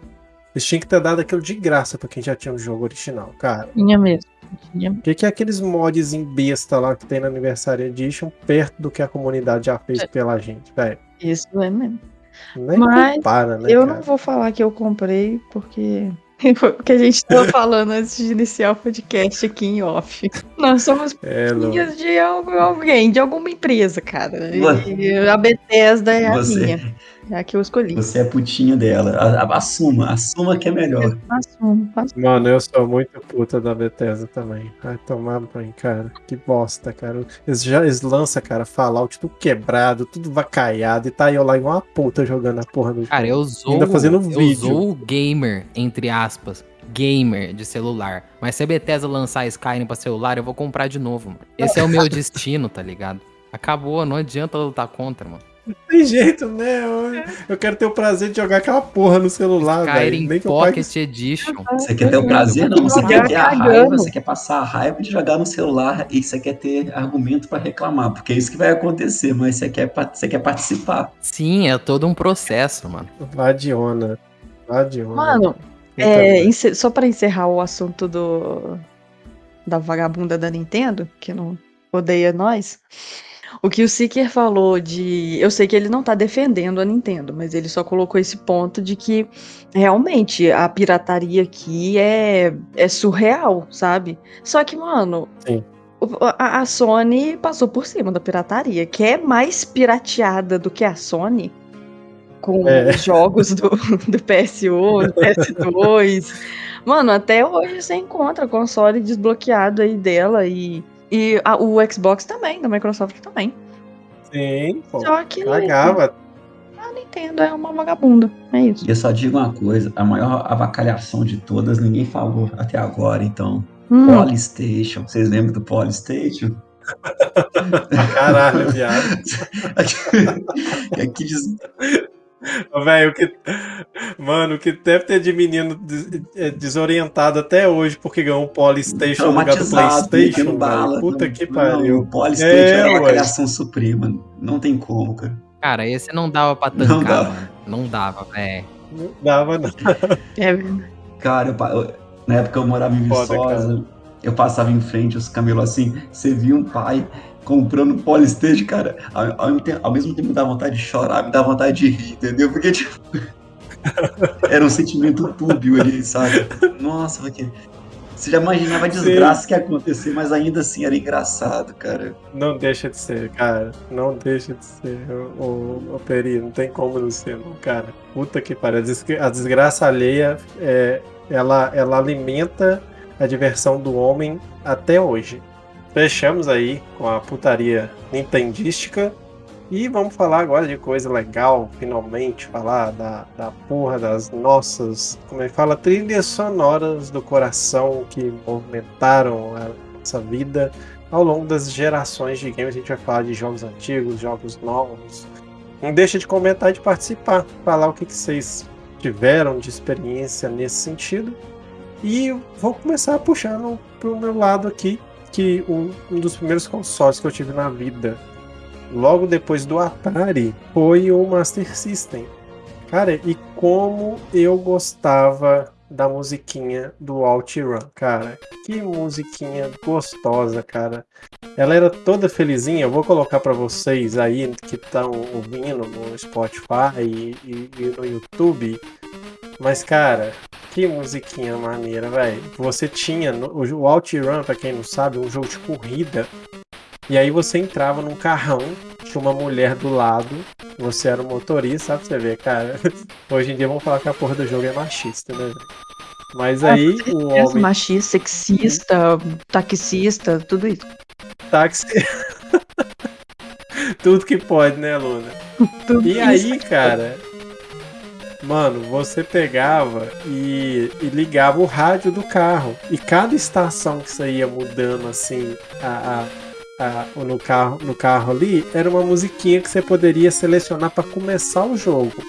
Eles tinham que ter dado aquilo de graça pra quem já tinha o jogo original, cara. Tinha mesmo. O que, que é aqueles mods em besta lá que tem na Anniversary Edition perto do que a comunidade já fez pela gente, velho? Isso é mesmo. Nem Mas compara, né, eu cara? não vou falar que eu comprei, porque o que a gente estava falando antes de iniciar o podcast aqui em off. Nós somos É, de al- alguém, de alguma empresa, cara. E a Bethesda é a Você- minha. É a que eu escolhi. Você é putinha dela. Assuma, assuma que é melhor. Assumo, assumo. Mano, eu sou muito puta da Bethesda também. Vai tomar banho, cara. Que bosta, cara. Eles já eles lançam, cara, Fallout tudo quebrado, tudo vacaiado, e tá eu lá igual uma puta jogando a porra do Cara, eu sou. Ainda fazendo eu vídeo. sou o gamer, entre aspas. Gamer de celular. Mas se a Bethesda lançar Skyrim pra celular, eu vou comprar de novo, mano. Esse é o meu destino, tá ligado? Acabou, não adianta lutar contra, mano. Não tem jeito, né? Eu, eu quero ter o prazer de jogar aquela porra no celular, velho. Skyrim que pague Pocket Edition. Você quer ter o prazer? Não, você Jogar quer ter a raiva, você quer passar a raiva de jogar no celular e você quer ter argumento pra reclamar, porque é isso que vai acontecer, mas você quer, você quer participar. Sim, é todo um processo, mano. Vadiona. Vadiona. Mano, É, só pra encerrar o assunto do da vagabunda da Nintendo, que não odeia nós. O que o Seeker falou de. Eu sei que ele não tá defendendo a Nintendo, mas ele só colocou esse ponto de que realmente a pirataria aqui é, é surreal, sabe? Só que, mano. Sim. A, a Sony passou por cima da pirataria. Que é mais pirateada do que a Sony com É. os jogos do, do PS1, do PS2. Mano, até hoje você encontra console desbloqueado aí dela e, e a- o Xbox também, da Microsoft também. Sim, pô. Só que Cagava. a Nintendo é uma vagabunda. É isso. E eu só digo uma coisa, a maior avacalhação de todas, ninguém falou até agora, então. Hum, Polystation, vocês lembram do Polystation? Caralho, viado. Aqui diz- Ô, Velho, que. Mano, o que deve ter de menino des- é, desorientado até hoje porque ganhou um Polystation no lugar do Playstation. bala. Puta Não, que não, pariu. O Polystation É, é, a ué. avacalhação suprema. Não tem como, cara. Cara, esse não dava pra Não tancar, dava. mano. Não dava, velho. Não dava, não. é verdade. Cara, eu- na época eu morava em Foda, Viçosa, eu passava em frente, os camelos assim, você via um pai comprando Polystage, cara, ao, ao, ao, mesmo tempo me dá vontade de chorar, me dá vontade de rir, entendeu? Porque, tipo, era um sentimento túbio ali, sabe? Nossa, porque você já imaginava a desgraça Sim. que ia acontecer, mas ainda assim era engraçado, cara. Não deixa de ser, cara. Não deixa de ser. O, o, Peri, não tem como não ser, não, cara. Puta que pariu. A desgraça alheia, é, ela, ela alimenta a diversão do homem até hoje. Fechamos aí com a putaria nintendística. E vamos falar agora de coisa legal, finalmente, falar da, da porra das nossas, como é que fala, trilhas sonoras do coração que movimentaram a nossa vida ao longo das gerações de games. A gente vai falar de jogos antigos, jogos novos. Não deixa de comentar e de participar, falar o que, que vocês tiveram de experiência nesse sentido. E vou começar puxando pro meu lado aqui, que um, um dos primeiros consoles que eu tive na vida, logo depois do Atari, foi o Master System. Cara, e como eu gostava da musiquinha do OutRun, cara. Que musiquinha gostosa, cara. Ela era toda felizinha. Eu vou colocar para vocês aí que estão ouvindo no Spotify e, e, e no YouTube. Mas, cara, que musiquinha maneira, velho. Você tinha o OutRun, pra quem não sabe, um jogo de corrida. E aí você entrava num carrão, tinha uma mulher do lado, você era o motorista, sabe? Você vê, cara. Hoje em dia vamos falar que a porra do jogo é machista, né, velho? Mas aí ah, o homem. Machista, sexista, taxista, tudo isso. Táxi. tudo que pode, né, Luna? Tudo e aí, cara, Mano, você pegava e, e, ligava o rádio do carro. E cada estação que você ia mudando assim a, a, a, no, carro, no carro ali era uma musiquinha que você poderia selecionar para começar o jogo.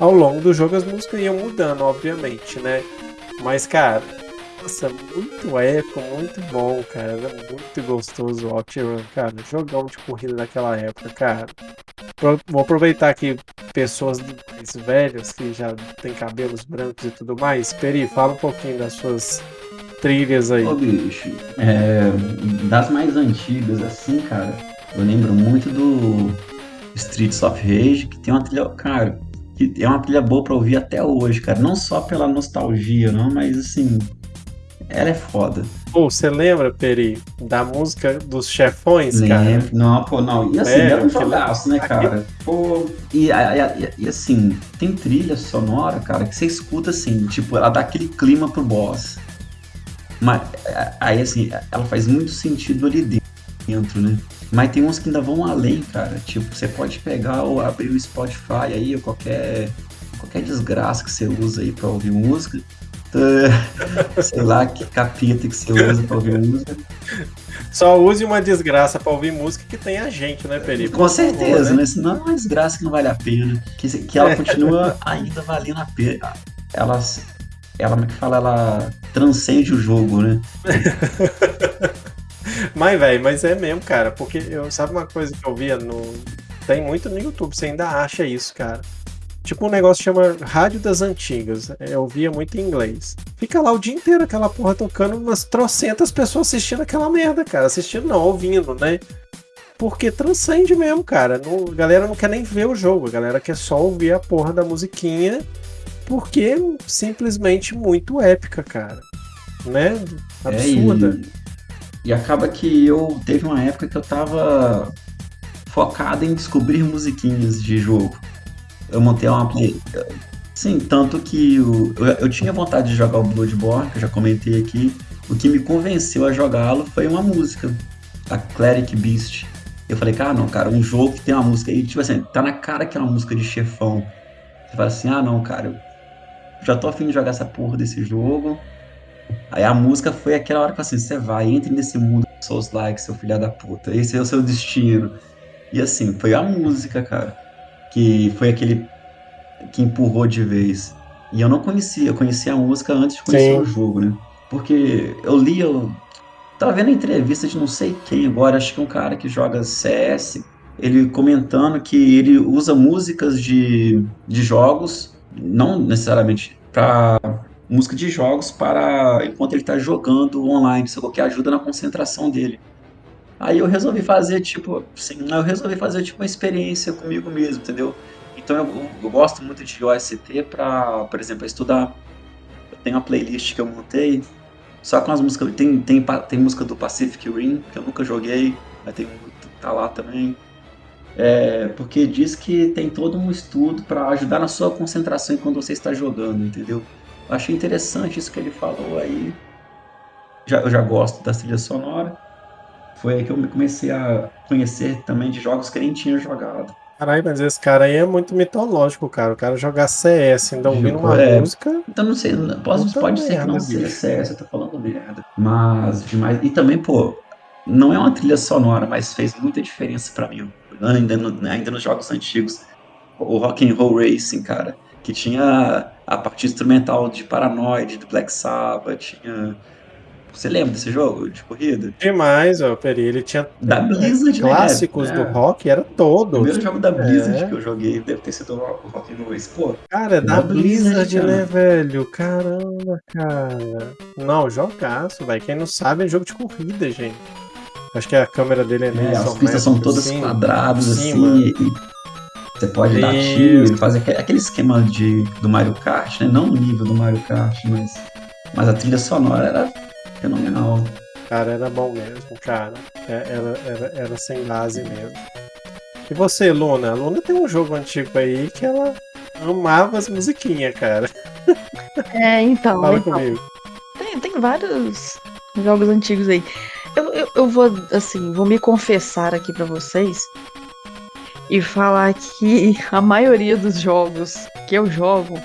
Ao longo do jogo as músicas iam mudando, obviamente, né? Mas, cara, nossa, muito épico, muito bom, cara. Era muito gostoso o OutRun, cara. Jogão de corrida daquela época, cara. Vou aproveitar aqui pessoas mais velhas que já têm cabelos brancos e tudo mais. Peri, fala um pouquinho das suas trilhas aí. Ô, bicho, é, das mais antigas, assim, cara, eu lembro muito do Streets of Rage, que tem uma trilha, cara, que é uma trilha boa pra ouvir até hoje, cara. Não só pela nostalgia, não, mas assim, ela é foda. Pô, você lembra, Peri, da música dos chefões, Lembro. cara? Não, pô, não. E assim, é, era um jogaço, né, cara? Pô, e, e, e, assim, tem trilha sonora, cara, que você escuta assim, tipo, ela dá aquele clima pro boss. Mas aí, assim, ela faz muito sentido ali dentro, né? Mas tem uns que ainda vão além, cara. Tipo, você pode pegar ou abrir o Spotify aí, ou qualquer, qualquer desgraça que você usa aí pra ouvir música sei lá que capeta que você usa pra ouvir música. Só use uma desgraça pra ouvir música que tem a gente, né, Felipe? Com certeza, favor, né? né? Senão é uma desgraça que não vale a pena. Que, que ela continua ainda valendo a pena. Ela, ela, como é que fala? Ela transcende o jogo, né? mas, velho, mas é mesmo, cara. Porque eu, sabe uma coisa que eu via no. Tem muito no YouTube, você ainda acha isso, cara Tipo um negócio que chama Rádio das Antigas. É, eu via muito em inglês. Fica lá o dia inteiro aquela porra tocando, umas trocentas pessoas assistindo aquela merda, cara. Assistindo não, ouvindo, né? Porque transcende mesmo, cara. Não, a galera não quer nem ver o jogo, a galera quer só ouvir a porra da musiquinha. Porque é simplesmente muito épica, cara. Né? Absurda. É, e, e acaba que eu teve uma época que eu tava focado em descobrir musiquinhas de jogo eu montei uma. Sim, tanto que eu, eu, eu, tinha vontade de jogar o Bloodborne, que eu já comentei aqui. O que me convenceu a jogá-lo foi uma música, a Cleric Beast. Eu falei, cara, não, cara, um jogo que tem uma música aí, tipo assim, tá na cara que é uma música de chefão. Você fala assim, ah, não, cara, eu já tô afim de jogar essa porra desse jogo. Aí a música foi aquela hora que assim, você vai, entre nesse mundo Souls like, seu filho da puta, esse é o seu destino. E assim, foi a música, cara que foi aquele que empurrou de vez. E eu não conhecia, eu conhecia a música antes de conhecer Sim. o jogo, né? Porque eu li, eu tava vendo a entrevista de não sei quem agora, acho que é um cara que joga CS, ele comentando que ele usa músicas de, de jogos, não necessariamente para música de jogos para enquanto ele está jogando online, só que ajuda na concentração dele. Aí eu resolvi fazer, tipo, assim, eu resolvi fazer, tipo, uma experiência comigo mesmo, entendeu? Então eu, eu gosto muito de OST para, por exemplo, estudar. Eu tenho uma playlist que eu montei só com as músicas. Tem, tem, tem música do Pacific Rim, que eu nunca joguei, mas tem tá lá também. É, porque diz que tem todo um estudo para ajudar na sua concentração enquanto você está jogando, entendeu? Eu achei interessante isso que ele falou aí. Já, eu já gosto da trilha sonora. Foi aí que eu comecei a conhecer também de jogos que eu nem tinha jogado. Caralho, mas esse cara aí é muito mitológico, cara. O cara jogar CS, ainda ouvindo uma é, música. Então não sei, pode, pode ser que não seja CS, eu tô falando merda. Mas demais. E também, pô, não é uma trilha sonora, mas fez muita diferença para mim. Ainda, no, ainda nos jogos antigos. O Rock and Roll Racing, cara. Que tinha a parte instrumental de Paranoid, do Black Sabbath, tinha você lembra desse jogo de corrida? Demais, ó, Peri. Ele tinha da Blizzard, né? clássicos né? do rock, era todo. O primeiro jogo da Blizzard é. que eu joguei deve ter sido o Rock and Roll. Pô, cara, é da, da Blizzard, Blizzard né, velho? Caramba, cara. Não, jogaço, velho. Quem não sabe é jogo de corrida, gente. Acho que a câmera dele é, é As pistas são todas assim, quadradas, assim. Você pode dar tiro, fazer aquele esquema de, do Mario Kart, né? Não no nível do Mario Kart, mas, mas a trilha sonora era fenomenal. Cara, era bom mesmo, cara. É, era, era, era sem base mesmo. E você, Luna? A Luna tem um jogo antigo aí que ela amava as musiquinhas, cara. É, então. Fala então. comigo. Tem, tem vários jogos antigos aí. Eu, eu, eu, vou, assim, vou me confessar aqui para vocês e falar que a maioria dos jogos que eu jogo,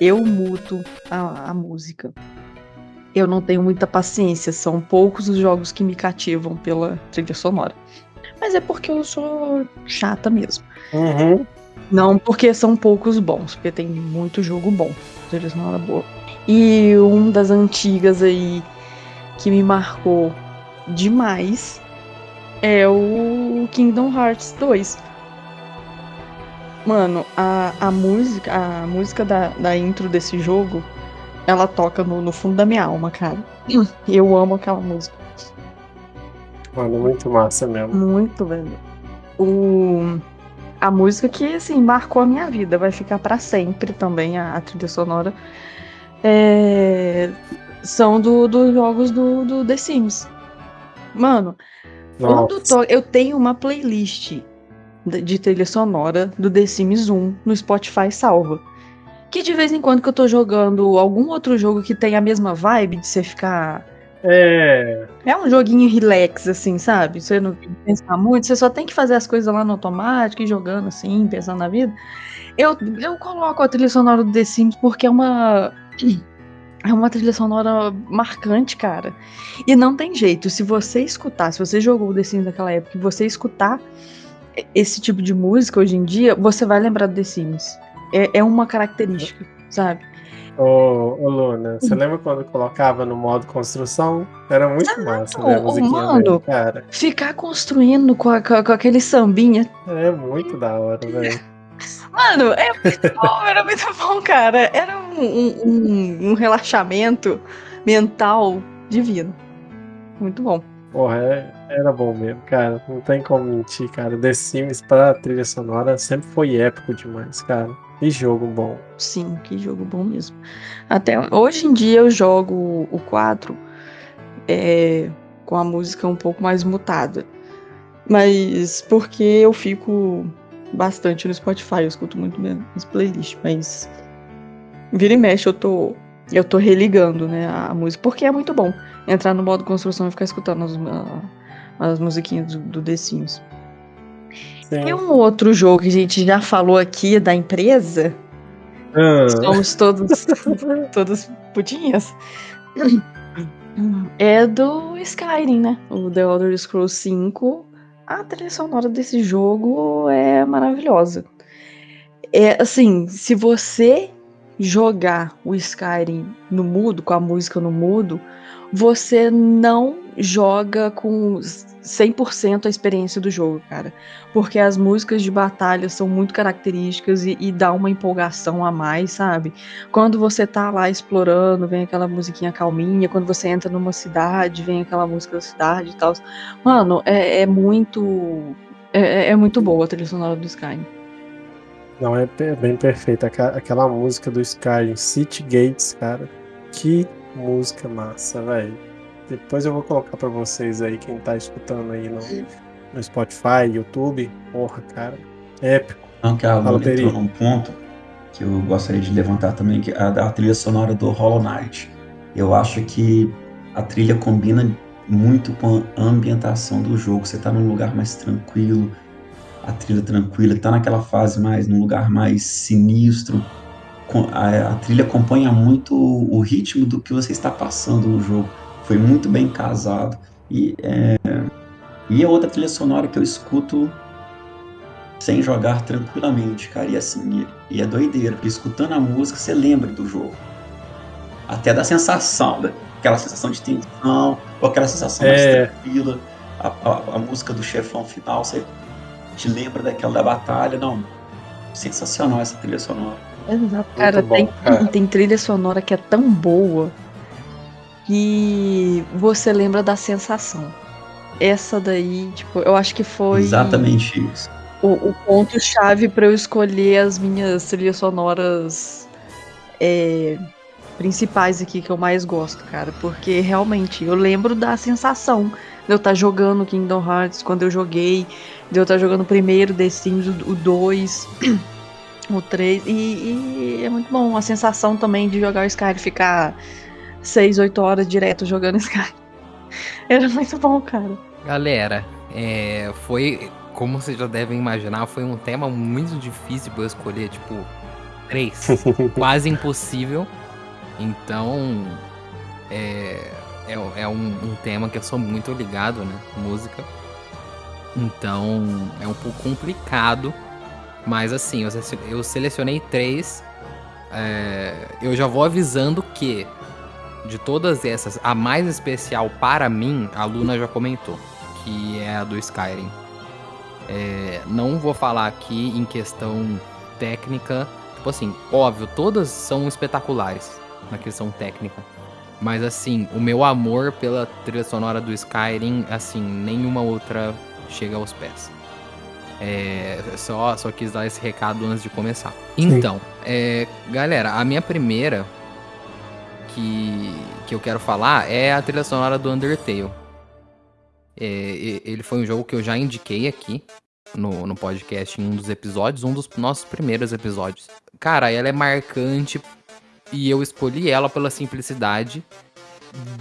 eu muto a, a música eu não tenho muita paciência. São poucos os jogos que me cativam pela trilha sonora. Mas é porque eu sou chata mesmo. Uhum. Não porque são poucos bons, porque tem muito jogo bom. Trilha sonora boa. E um das antigas aí que me marcou demais é o Kingdom Hearts 2. Mano, a, a música, a música da, da intro desse jogo ela toca no, no fundo da minha alma, cara. Eu amo aquela música. Mano, muito massa mesmo. Muito, velho. O... A música que, assim, marcou a minha vida. Vai ficar para sempre também, a, a trilha sonora. É... São dos do jogos do, do The Sims. Mano, quando to... eu tenho uma playlist de trilha sonora do The Sims 1 no Spotify salva que de vez em quando que eu tô jogando algum outro jogo que tem a mesma vibe de você ficar. É. É um joguinho relax, assim, sabe? Você não tem que pensar muito, você só tem que fazer as coisas lá no automático e jogando assim, pensando na vida. Eu, eu coloco a trilha sonora do The Sims porque é uma. É uma trilha sonora marcante, cara. E não tem jeito. Se você escutar, se você jogou o The Sims naquela época e você escutar esse tipo de música hoje em dia, você vai lembrar do The Sims. É, é uma característica, sabe? Ô, ô Luna, você lembra quando colocava no modo construção? Era muito ah, massa, né? A musiquinha mano, cara. Ficar construindo com, a, com, com, aquele sambinha. É muito da hora, velho. Mano, é muito bom, era muito bom, cara. Era um, um, um relaxamento mental divino. Muito bom. Porra, é, era bom mesmo, cara. Não tem como mentir, cara. The Sims pra trilha sonora sempre foi épico demais, cara. Que jogo bom. Sim, que jogo bom mesmo. Até hoje em dia eu jogo o 4 é, com a música um pouco mais mutada. Mas porque eu fico bastante no Spotify, eu escuto muito minhas playlists, mas vira e mexe eu tô eu tô religando, né, a música, porque é muito bom entrar no modo construção e ficar escutando as, as musiquinhas do, do The Sims. Tem um outro jogo que a gente já falou aqui da empresa. Ah. Somos todos, todos putinhas. É do Skyrim, né? O The Elder Scrolls 5. A trilha sonora desse jogo é maravilhosa. É assim, se você jogar o Skyrim no mudo, com a música no mudo, você não joga com 100% a experiência do jogo, cara. Porque as músicas de batalha são muito características e, e, dá uma empolgação a mais, sabe? Quando você tá lá explorando, vem aquela musiquinha calminha. Quando você entra numa cidade, vem aquela música da cidade e tal. Mano, é, é muito. É, é, muito boa a trilha sonora do Skyrim. Não, é bem perfeita. Aquela música do Skyrim, City Gates, cara. Que música massa, velho. Depois eu vou colocar para vocês aí, quem tá escutando aí no, no Spotify, YouTube. Porra, cara. Épico. Não, que a Lula entrou num ponto que eu gostaria de levantar também, que é a da trilha sonora do Hollow Knight. Eu acho que a trilha combina muito com a ambientação do jogo. Você tá num lugar mais tranquilo, a trilha tranquila, tá naquela fase mais, num lugar mais sinistro a, a trilha acompanha muito o, ritmo do que você está passando no jogo. Foi muito bem casado. E é, e é outra trilha sonora que eu escuto sem jogar tranquilamente, cara. E assim, e é doideira, porque escutando a música você lembra do jogo. Até da sensação, né? aquela sensação de tensão, ou aquela sensação é. mais tranquila. A, a, a, música do chefão final, você te lembra daquela da batalha. Não, sensacional essa trilha sonora. Exato, cara, bom, tem, cara. tem trilha sonora que é tão boa que você lembra da sensação. Essa daí, tipo, eu acho que foi. Exatamente isso. O, o ponto-chave para eu escolher as minhas trilhas sonoras é, principais aqui que eu mais gosto, cara. Porque realmente eu lembro da sensação de eu estar tá jogando Kingdom Hearts quando eu joguei, de eu estar tá jogando o primeiro The Sims, o 2 o 3. E, e, é muito bom a sensação também de jogar o Skyrim, ficar 6, 8 horas direto jogando Skyrim. Era muito bom, cara. Galera, é, foi, como vocês já devem imaginar, foi um tema muito difícil pra eu escolher, tipo, três. quase impossível. Então, é, é, é um, um, tema que eu sou muito ligado, né? Música. Então, é um pouco complicado mas assim, eu selecionei três. É, eu já vou avisando que de todas essas, a mais especial para mim, a Luna já comentou, que é a do Skyrim. É, não vou falar aqui em questão técnica. Tipo assim, óbvio, todas são espetaculares na questão técnica. Mas assim, o meu amor pela trilha sonora do Skyrim, assim, nenhuma outra chega aos pés. É, só, só quis dar esse recado antes de começar. Então, é, galera, a minha primeira que, que eu quero falar é a trilha sonora do Undertale. É, ele foi um jogo que eu já indiquei aqui no, no podcast em um dos episódios, um dos nossos primeiros episódios. Cara, ela é marcante e eu escolhi ela pela simplicidade.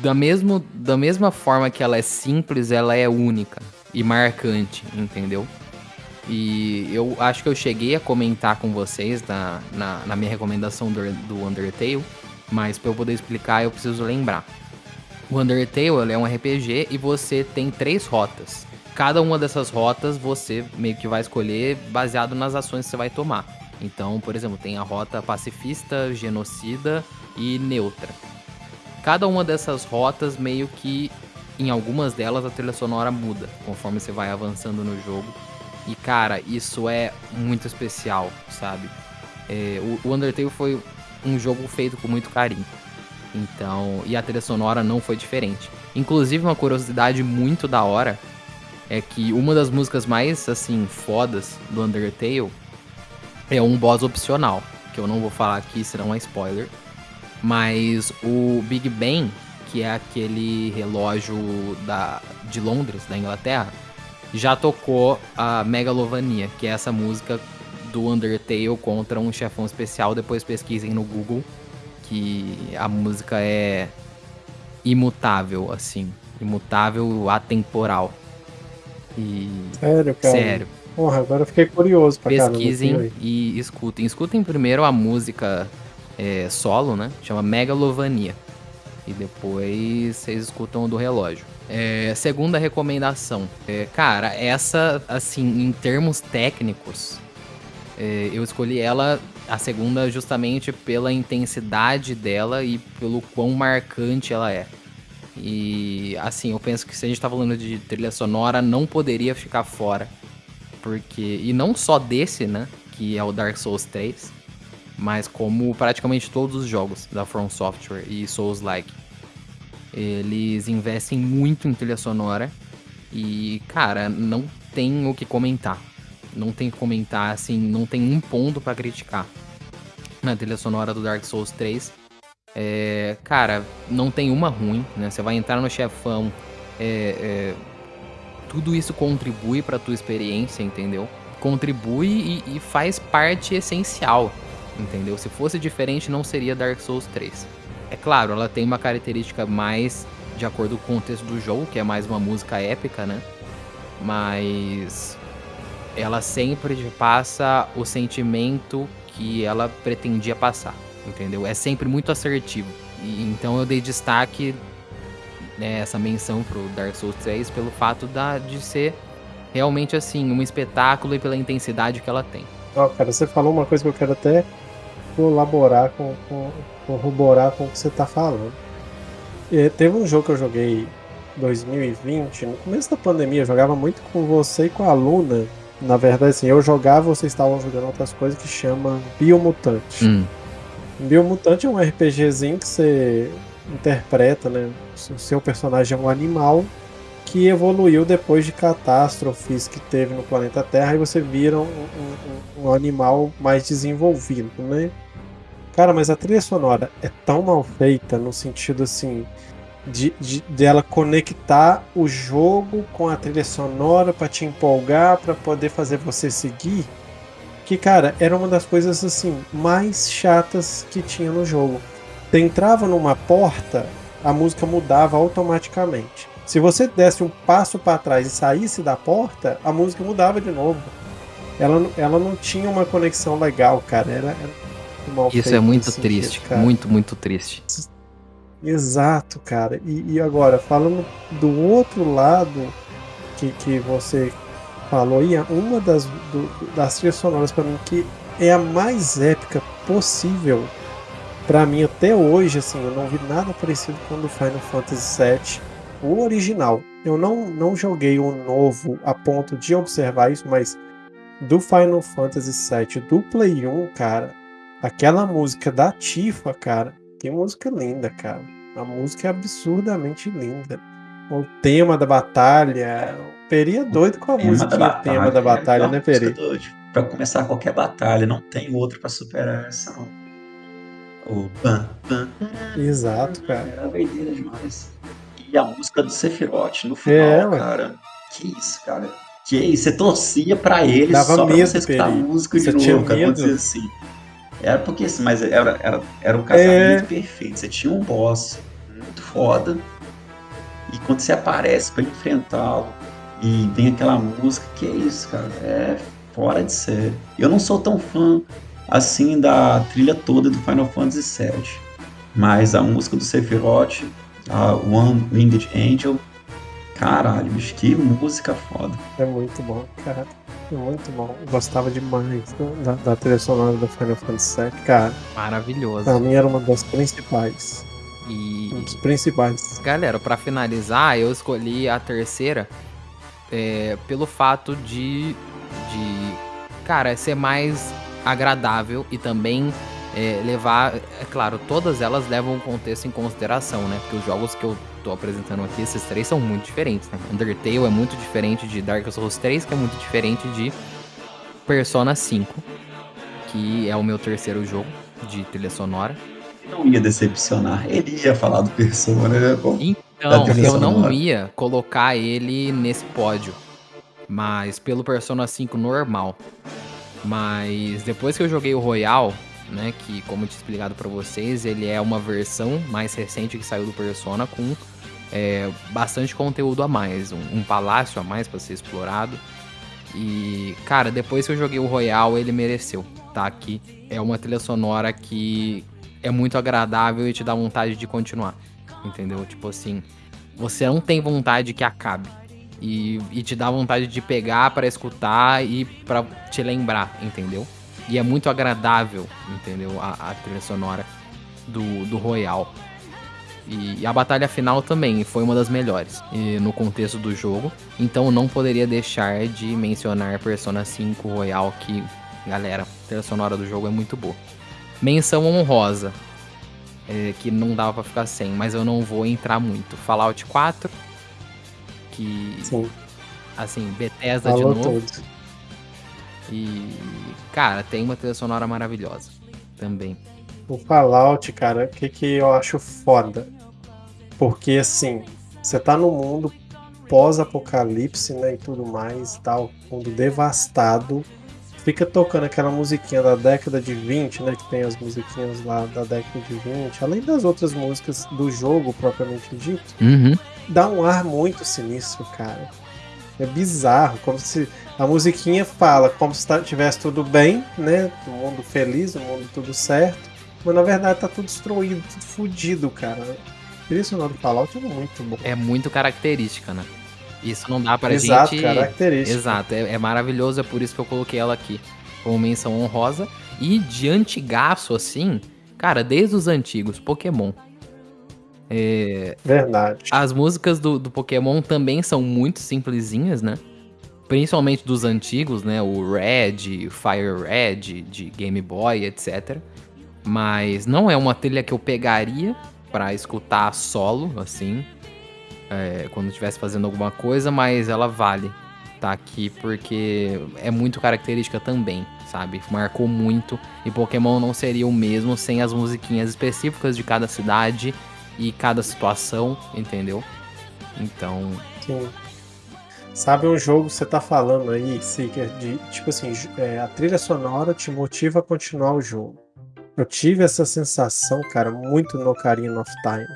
Da, mesmo, da mesma forma que ela é simples, ela é única e marcante, entendeu? E eu acho que eu cheguei a comentar com vocês na, na, na minha recomendação do, do Undertale, mas para eu poder explicar eu preciso lembrar. O Undertale é um RPG e você tem três rotas. Cada uma dessas rotas você meio que vai escolher baseado nas ações que você vai tomar. Então, por exemplo, tem a rota pacifista, genocida e neutra. Cada uma dessas rotas meio que em algumas delas a trilha sonora muda conforme você vai avançando no jogo e cara, isso é muito especial, sabe? É, o, Undertale foi um jogo feito com muito carinho. Então, e a trilha sonora não foi diferente. Inclusive, uma curiosidade muito da hora é que uma das músicas mais, assim, fodas do Undertale é um boss opcional, que eu não vou falar aqui, senão é spoiler. Mas o Big Ben, que é aquele relógio da, de Londres, da Inglaterra, já tocou a Megalovania, que é essa música do Undertale contra um chefão especial. Depois pesquisem no Google, que a música é imutável, assim. Imutável, atemporal. E... Sério, cara? Sério. Porra, agora eu fiquei curioso pra Pesquisem e escutem. Escutem primeiro a música é, solo, né? Chama Megalovania. E depois vocês escutam o do relógio. É, segunda recomendação. É, cara, essa, assim, em termos técnicos, eu escolhi ela, a segunda, justamente pela intensidade dela e pelo quão marcante ela é. E assim, eu penso que se a gente tá falando de trilha sonora, não poderia ficar fora. Porque. E não só desse, né? Que é o Dark Souls 3. Mas como praticamente todos os jogos da From Software e Souls-like. Eles investem muito em trilha sonora. E, cara, não tem o que comentar. Não tem que comentar, assim, não tem um ponto para criticar na trilha sonora do Dark Souls 3. É, cara, não tem uma ruim, né? Você vai entrar no chefão, é, é, tudo isso contribui para tua experiência, entendeu? Contribui e, e, faz parte essencial, entendeu? Se fosse diferente, não seria Dark Souls 3. É claro, ela tem uma característica mais de acordo com o contexto do jogo, que é mais uma música épica, né? Mas ela sempre passa o sentimento que ela pretendia passar entendeu? É sempre muito assertivo. E, então eu dei destaque né, essa menção pro Dark Souls 3 pelo fato da, de ser realmente assim, um espetáculo e pela intensidade que ela tem. Ó, oh, cara, você falou uma coisa que eu quero até colaborar com, com corroborar com o que você tá falando. E teve um jogo que eu joguei 2020, no começo da pandemia, eu jogava muito com você e com a Luna. Na verdade, assim, eu jogava, vocês estavam jogando outras coisas que chama Biomutante. Hum. Biomutante é um RPGzinho que você interpreta, né? O seu personagem é um animal que evoluiu depois de catástrofes que teve no planeta Terra e você vira um, um, um animal mais desenvolvido, né? Cara, mas a trilha sonora é tão mal feita no sentido assim de, de dela conectar o jogo com a trilha sonora para te empolgar, para poder fazer você seguir que, cara, era uma das coisas assim mais chatas que tinha no jogo. Você entrava numa porta, a música mudava automaticamente. Se você desse um passo para trás e saísse da porta, a música mudava de novo. Ela, ela não tinha uma conexão legal, cara. Era, era Isso é muito triste, cara. muito, muito triste. Exato, cara. E, e agora, falando do outro lado que, que você falou aí, uma das, do, das trilhas sonoras para mim que é a mais épica possível para mim até hoje, assim, eu não vi nada parecido com o do Final Fantasy VII, o original. Eu não, não joguei o novo a ponto de observar isso, mas do Final Fantasy VII, do Play 1, cara, aquela música da Tifa, cara, que música linda, cara. A música é absurdamente linda. O tema da batalha, Peri é doido com a música batalha, tema da batalha, é né, Peri? Pra começar qualquer batalha, não tem outra pra superar essa, não. O pan, pan, Exato, cara. Era doideira demais. E a música do Sephiroth no final, é, cara. Que isso, cara. Que isso, você torcia pra ele Dava só medo, pra você escutar Peri. música de você novo, cara. Assim. Era porque assim, mas era, era, era um casamento é. perfeito. Você tinha um boss muito foda. E quando você aparece para enfrentá-lo, e vem aquela música, que é isso, cara, é fora de série. Eu não sou tão fã assim da trilha toda do Final Fantasy VII, mas a música do Sephiroth, a One Winged Angel, caralho, bicho, que música foda. É muito bom, cara. Muito bom. Eu gostava demais da, da trilha sonora do Final Fantasy VII, cara. Maravilhoso. Pra mim era uma das principais. E... Um dos principais. Galera, para finalizar, eu escolhi a terceira é, pelo fato de, de, cara, ser mais agradável e também é, levar, é claro, todas elas levam o contexto em consideração, né? Porque os jogos que eu tô apresentando aqui, esses três são muito diferentes, né? Undertale é muito diferente de Dark Souls 3, que é muito diferente de Persona 5, que é o meu terceiro jogo de trilha sonora. Não ia decepcionar, ele ia falar do Persona, né? Bom. Então, eu não ia colocar ele nesse pódio. Mas pelo Persona 5 normal. Mas depois que eu joguei o Royal, né, que como eu tinha explicado para vocês, ele é uma versão mais recente que saiu do Persona com é, bastante conteúdo a mais, um, um palácio a mais para ser explorado. E, cara, depois que eu joguei o Royal, ele mereceu, tá? aqui. é uma trilha sonora que é muito agradável e te dá vontade de continuar entendeu? Tipo assim, você não tem vontade que acabe. E, e te dá vontade de pegar para escutar e para te lembrar, entendeu? E é muito agradável, entendeu? A, a trilha sonora do, do Royal. E, a batalha final também foi uma das melhores no contexto do jogo. Então não poderia deixar de mencionar Persona 5 Royal, que, galera, a trilha sonora do jogo é muito boa. Menção honrosa, é, que não dava para ficar sem, mas eu não vou entrar muito. Fallout 4, que. Sim. Assim, Bethesda Falou de novo. Todos. E. Cara, tem uma trilha sonora maravilhosa também. O Fallout, cara, o que, que eu acho foda? Porque assim, você tá no mundo pós-apocalipse, né, e tudo mais, tal, mundo devastado. Fica tocando aquela musiquinha da década de 20, né, que tem as musiquinhas lá da década de 20, além das outras músicas do jogo propriamente dito. Uhum. Dá um ar muito sinistro, cara. É bizarro, como se a musiquinha fala como se tivesse tudo bem, né, o mundo feliz, o mundo tudo certo. Mas na verdade tá tudo destruído, tudo fodido, cara. A trilha sonora do Fallout é muito bom. É muito característica, né? Isso não dá pra Exato, gente. característica. Exato, é, é maravilhoso, é por isso que eu coloquei ela aqui como menção honrosa. E de antigaço, assim, cara, desde os antigos, Pokémon. É... Verdade. As músicas do, do Pokémon também são muito simplesinhas, né? Principalmente dos antigos, né? O Red, Fire Red, de Game Boy, etc. Mas não é uma trilha que eu pegaria para escutar solo, assim, é, quando estivesse fazendo alguma coisa, mas ela vale tá aqui porque é muito característica também, sabe? Marcou muito e Pokémon não seria o mesmo sem as musiquinhas específicas de cada cidade e cada situação, entendeu? Então. Sim. Sabe um jogo que você tá falando aí, Seeker, de tipo assim, é, a trilha sonora te motiva a continuar o jogo. Eu tive essa sensação, cara, muito no Ocarina of Time.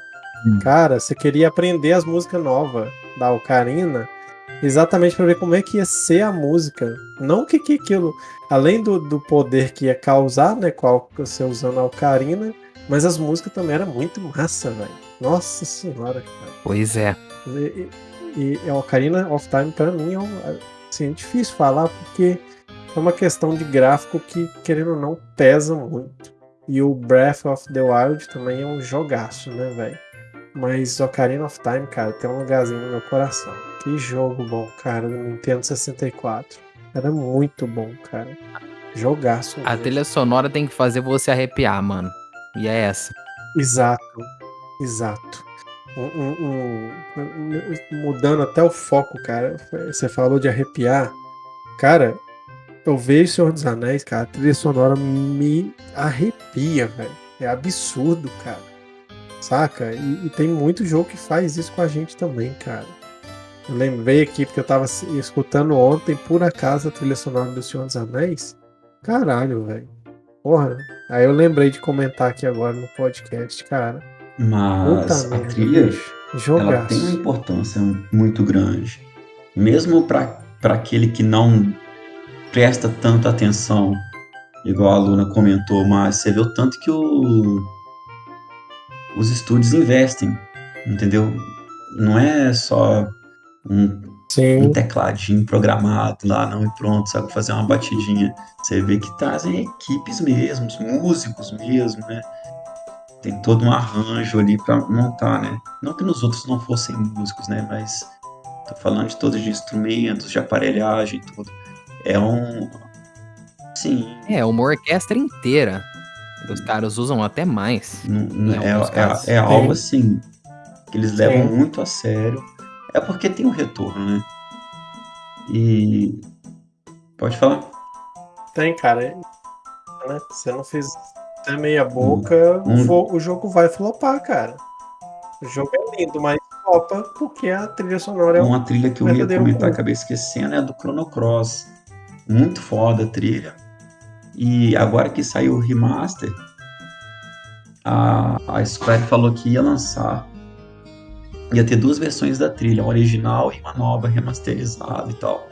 Hum. Cara, você queria aprender as músicas novas da Ocarina exatamente para ver como é que ia ser a música. Não que, que aquilo, além do, do poder que ia causar, né, qual você usando a Ocarina, mas as músicas também eram muito massa, velho. Nossa senhora, cara. Pois é. E, e, e a Ocarina of Time, para mim, é um, assim, é difícil falar porque é uma questão de gráfico que, querendo ou não, pesa muito. E o Breath of the Wild também é um jogaço, né, velho? Mas Ocarina of Time, cara, tem um lugarzinho no meu coração. Que jogo bom, cara, do Nintendo 64. Era muito bom, cara. Jogaço. A trilha sonora tem que fazer você arrepiar, mano. E é essa. Exato, exato. Um, um, um, mudando até o foco, cara. Você falou de arrepiar. Cara, eu vejo Senhor dos Anéis, cara, a trilha sonora me arrepia, velho. É absurdo, cara. Saca? E, e, tem muito jogo que faz isso com a gente também, cara. Eu lembrei aqui porque eu tava escutando ontem, por acaso, a trilha sonora do Senhor dos Anéis. Caralho, velho. Porra. Aí eu lembrei de comentar aqui agora no podcast, cara. Mas Puta a merda, trilha ela tem uma importância muito grande. Mesmo para aquele que não presta tanta atenção, igual a Luna comentou, mas você vê o tanto que o, os estúdios investem, entendeu? Não é só um, um, tecladinho programado lá, não, e pronto, sabe, fazer uma batidinha. Você vê que trazem equipes mesmo, músicos mesmo, né? Tem todo um arranjo ali para montar, né? Não que nos outros não fossem músicos, né? Mas tô falando de todos de instrumentos, de aparelhagem e tudo. É um. Sim. É, uma orquestra inteira. Os caras usam até mais. Não, é, é, é, algo assim que eles levam Sim. muito a sério. É porque tem um retorno, né? E. Pode falar? Tem, cara. Né? Você não fez até meia boca, hum. o, jogo vai flopar, cara. O jogo é lindo, mas flopa porque a trilha sonora é uma trilha que eu ia comentar, acabei esquecendo, é a do Chrono Cross muito foda a trilha. E agora que saiu o remaster, a, a Square falou que ia lançar. Ia ter duas versões da trilha, uma original e uma nova, remasterizada e tal.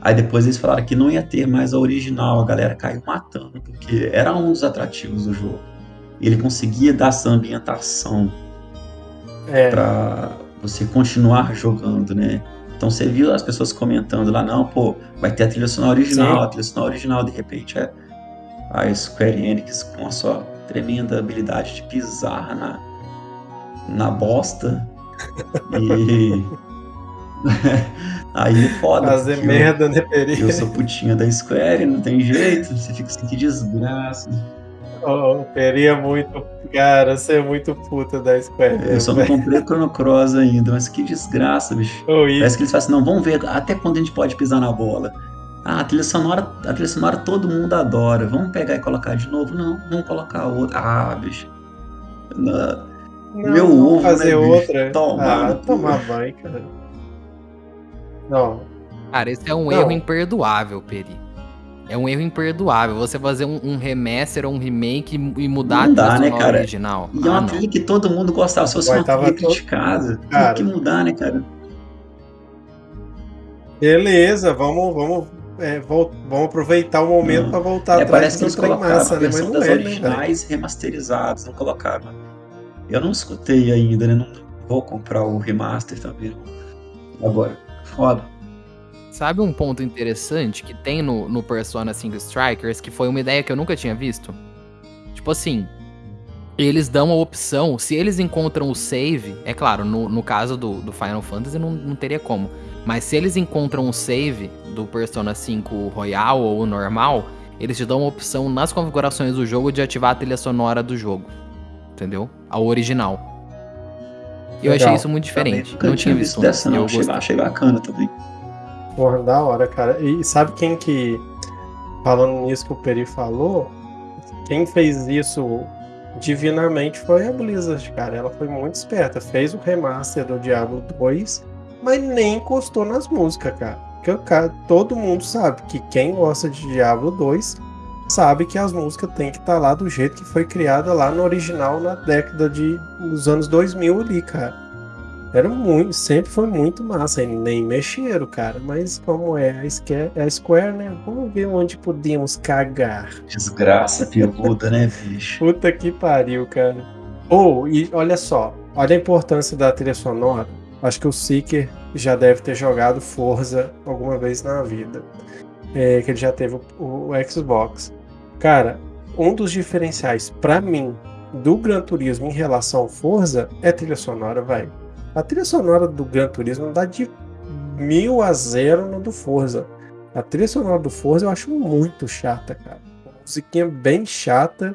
Aí depois eles falaram que não ia ter mais a original, a galera caiu matando, porque era um dos atrativos do jogo. Ele conseguia dar essa ambientação é. pra você continuar jogando, né? Então você viu as pessoas comentando lá, não, pô, vai ter a trilha sonora original, Sim. a trilha sonora original, de repente é a Square Enix com a sua tremenda habilidade de pisar na, na bosta. E. Aí foda. Fazer merda, né, Eu, Peri? eu sou putinha da Square, não tem jeito. Você fica assim, que desgraça. Oh, Peri é muito. Cara, você é muito puta da Square. Eu só não comprei o Chrono Cross ainda, mas que desgraça, bicho. Oh, e- Parece que eles falam assim, não, vamos ver até quando a gente pode pisar na bola. Ah, a trilha sonora, a trilha sonora todo mundo adora. Vamos pegar e colocar de novo? Não, vamos colocar outra. Ah, bicho. Não, Não, Meu vamos ovo, fazer né, bicho? outra. Tomar ah, tomar banho, cara. Não, Cara, esse é um Não. erro imperdoável, Peri. É um erro imperdoável. Você fazer um, um remaster ou um remake e mudar Não a trilha dá, né, sonora cara? original. E é Ah, uma não. trilha que todo mundo gostava. Se fosse uma tava trilha criticada, Cara. tem que mudar, né, cara? beleza, vamos, vamos, é, vamos aproveitar o momento Não. pra voltar É, atrás parece que eles trem colocaram massa, a né? Mas versão não das é, né, originais remasterizadas, não colocaram. Eu não escutei ainda, né? Não vou comprar o remaster também. Agora, foda. Sabe um ponto interessante que tem no, no Persona 5 Strikers, que foi uma ideia que eu nunca tinha visto? Tipo assim, eles dão a opção, se eles encontram o save, é claro, no, no caso do, do Final Fantasy não, não teria como, mas se eles encontram o save do Persona 5 Royal ou normal, eles te dão a opção nas configurações do jogo de ativar a trilha sonora do jogo. Entendeu? A original. E eu Legal. achei isso muito diferente. Também Não tinha visto dessa, não. eu Achei, gostei. achei bacana também. Porra, da hora, cara. E sabe quem que, falando nisso que o Peri falou, quem fez isso divinamente foi a Blizzard, cara. Ela foi muito esperta. Fez o remaster do Diablo 2, mas nem encostou nas músicas, cara. Porque o cara, todo mundo sabe que quem gosta de Diablo 2 sabe que as músicas têm que estar lá do jeito que foi criada lá no original na década de dos anos 2000 ali, cara. Era muito, sempre foi muito massa, nem mexeram, cara. Mas como é a Square, a Square, né? Vamos ver onde podemos cagar. Desgraça peluda, né, bicho? Puta que pariu, cara. Ou, e olha só, olha a importância da trilha sonora. Acho que o Seeker já deve ter jogado Forza alguma vez na vida. É, que ele já teve o, o Xbox. Cara, um dos diferenciais pra mim do Gran Turismo em relação ao Forza é a trilha sonora, velho. A trilha sonora do Gran Turismo dá de mil a zero no do Forza. A trilha sonora do Forza eu acho muito chata, cara. Uma musiquinha bem chata,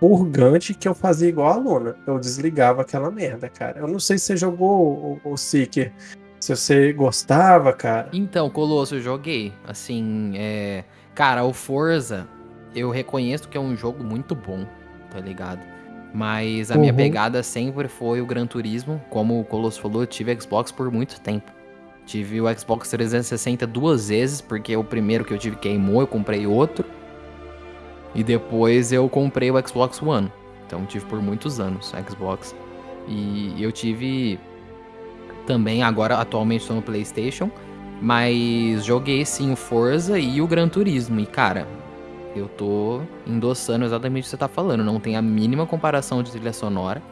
purgante, que eu fazia igual a Luna. Eu desligava aquela merda, cara. Eu não sei se você jogou o, o Seeker, se você gostava, cara. Então, Colosso, eu joguei. Assim, é. Cara, o Forza, eu reconheço que é um jogo muito bom, tá ligado? Mas a minha Uhum. pegada sempre foi o Gran Turismo. Como o Colosso falou, eu tive Xbox por muito tempo. Tive o Xbox 360 duas vezes, porque o primeiro que eu tive queimou, eu comprei outro. E depois eu comprei o Xbox One. Então tive por muitos anos o Xbox. E eu tive também, agora atualmente estou no PlayStation. Mas joguei sim o Forza e o Gran Turismo. E cara, eu tô endossando exatamente o que você tá falando. Não tem a mínima comparação de trilha sonora.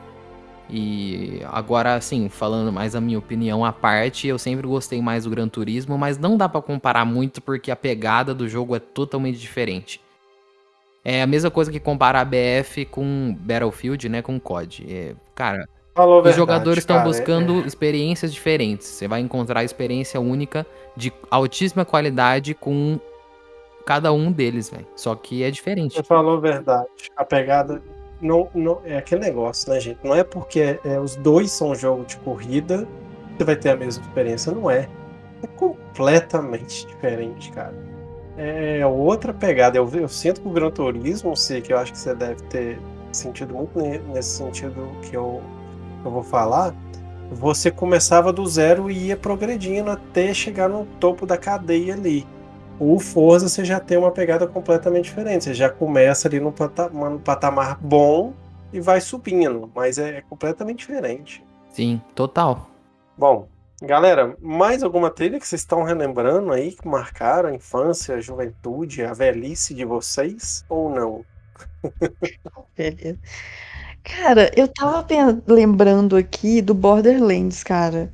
E agora, assim, falando mais a minha opinião à parte, eu sempre gostei mais do Gran Turismo, mas não dá pra comparar muito porque a pegada do jogo é totalmente diferente. É a mesma coisa que comparar a BF com Battlefield, né, com COD. É, cara, Falou os verdade, jogadores estão cara. buscando É- experiências diferentes. Você vai encontrar experiência única de altíssima qualidade com cada um deles, velho. Só que é diferente. Você falou a verdade. A pegada não, não é aquele negócio, né, gente? Não é porque é, os dois são jogo de corrida que você vai ter a mesma experiência, não é. É completamente diferente, cara. É outra pegada. Eu, eu sinto que o Gran Turismo, sei que eu acho que você deve ter sentido muito ne- nesse sentido que eu, eu vou falar. Você começava do zero e ia progredindo até chegar no topo da cadeia ali. O Forza você já tem uma pegada completamente diferente. Você já começa ali no patamar, no patamar bom e vai subindo, mas é completamente diferente. Sim, total. Bom, galera, mais alguma trilha que vocês estão relembrando aí que marcaram a infância, a juventude, a velhice de vocês ou não? Beleza. Cara, eu tava lembrando aqui do Borderlands, cara.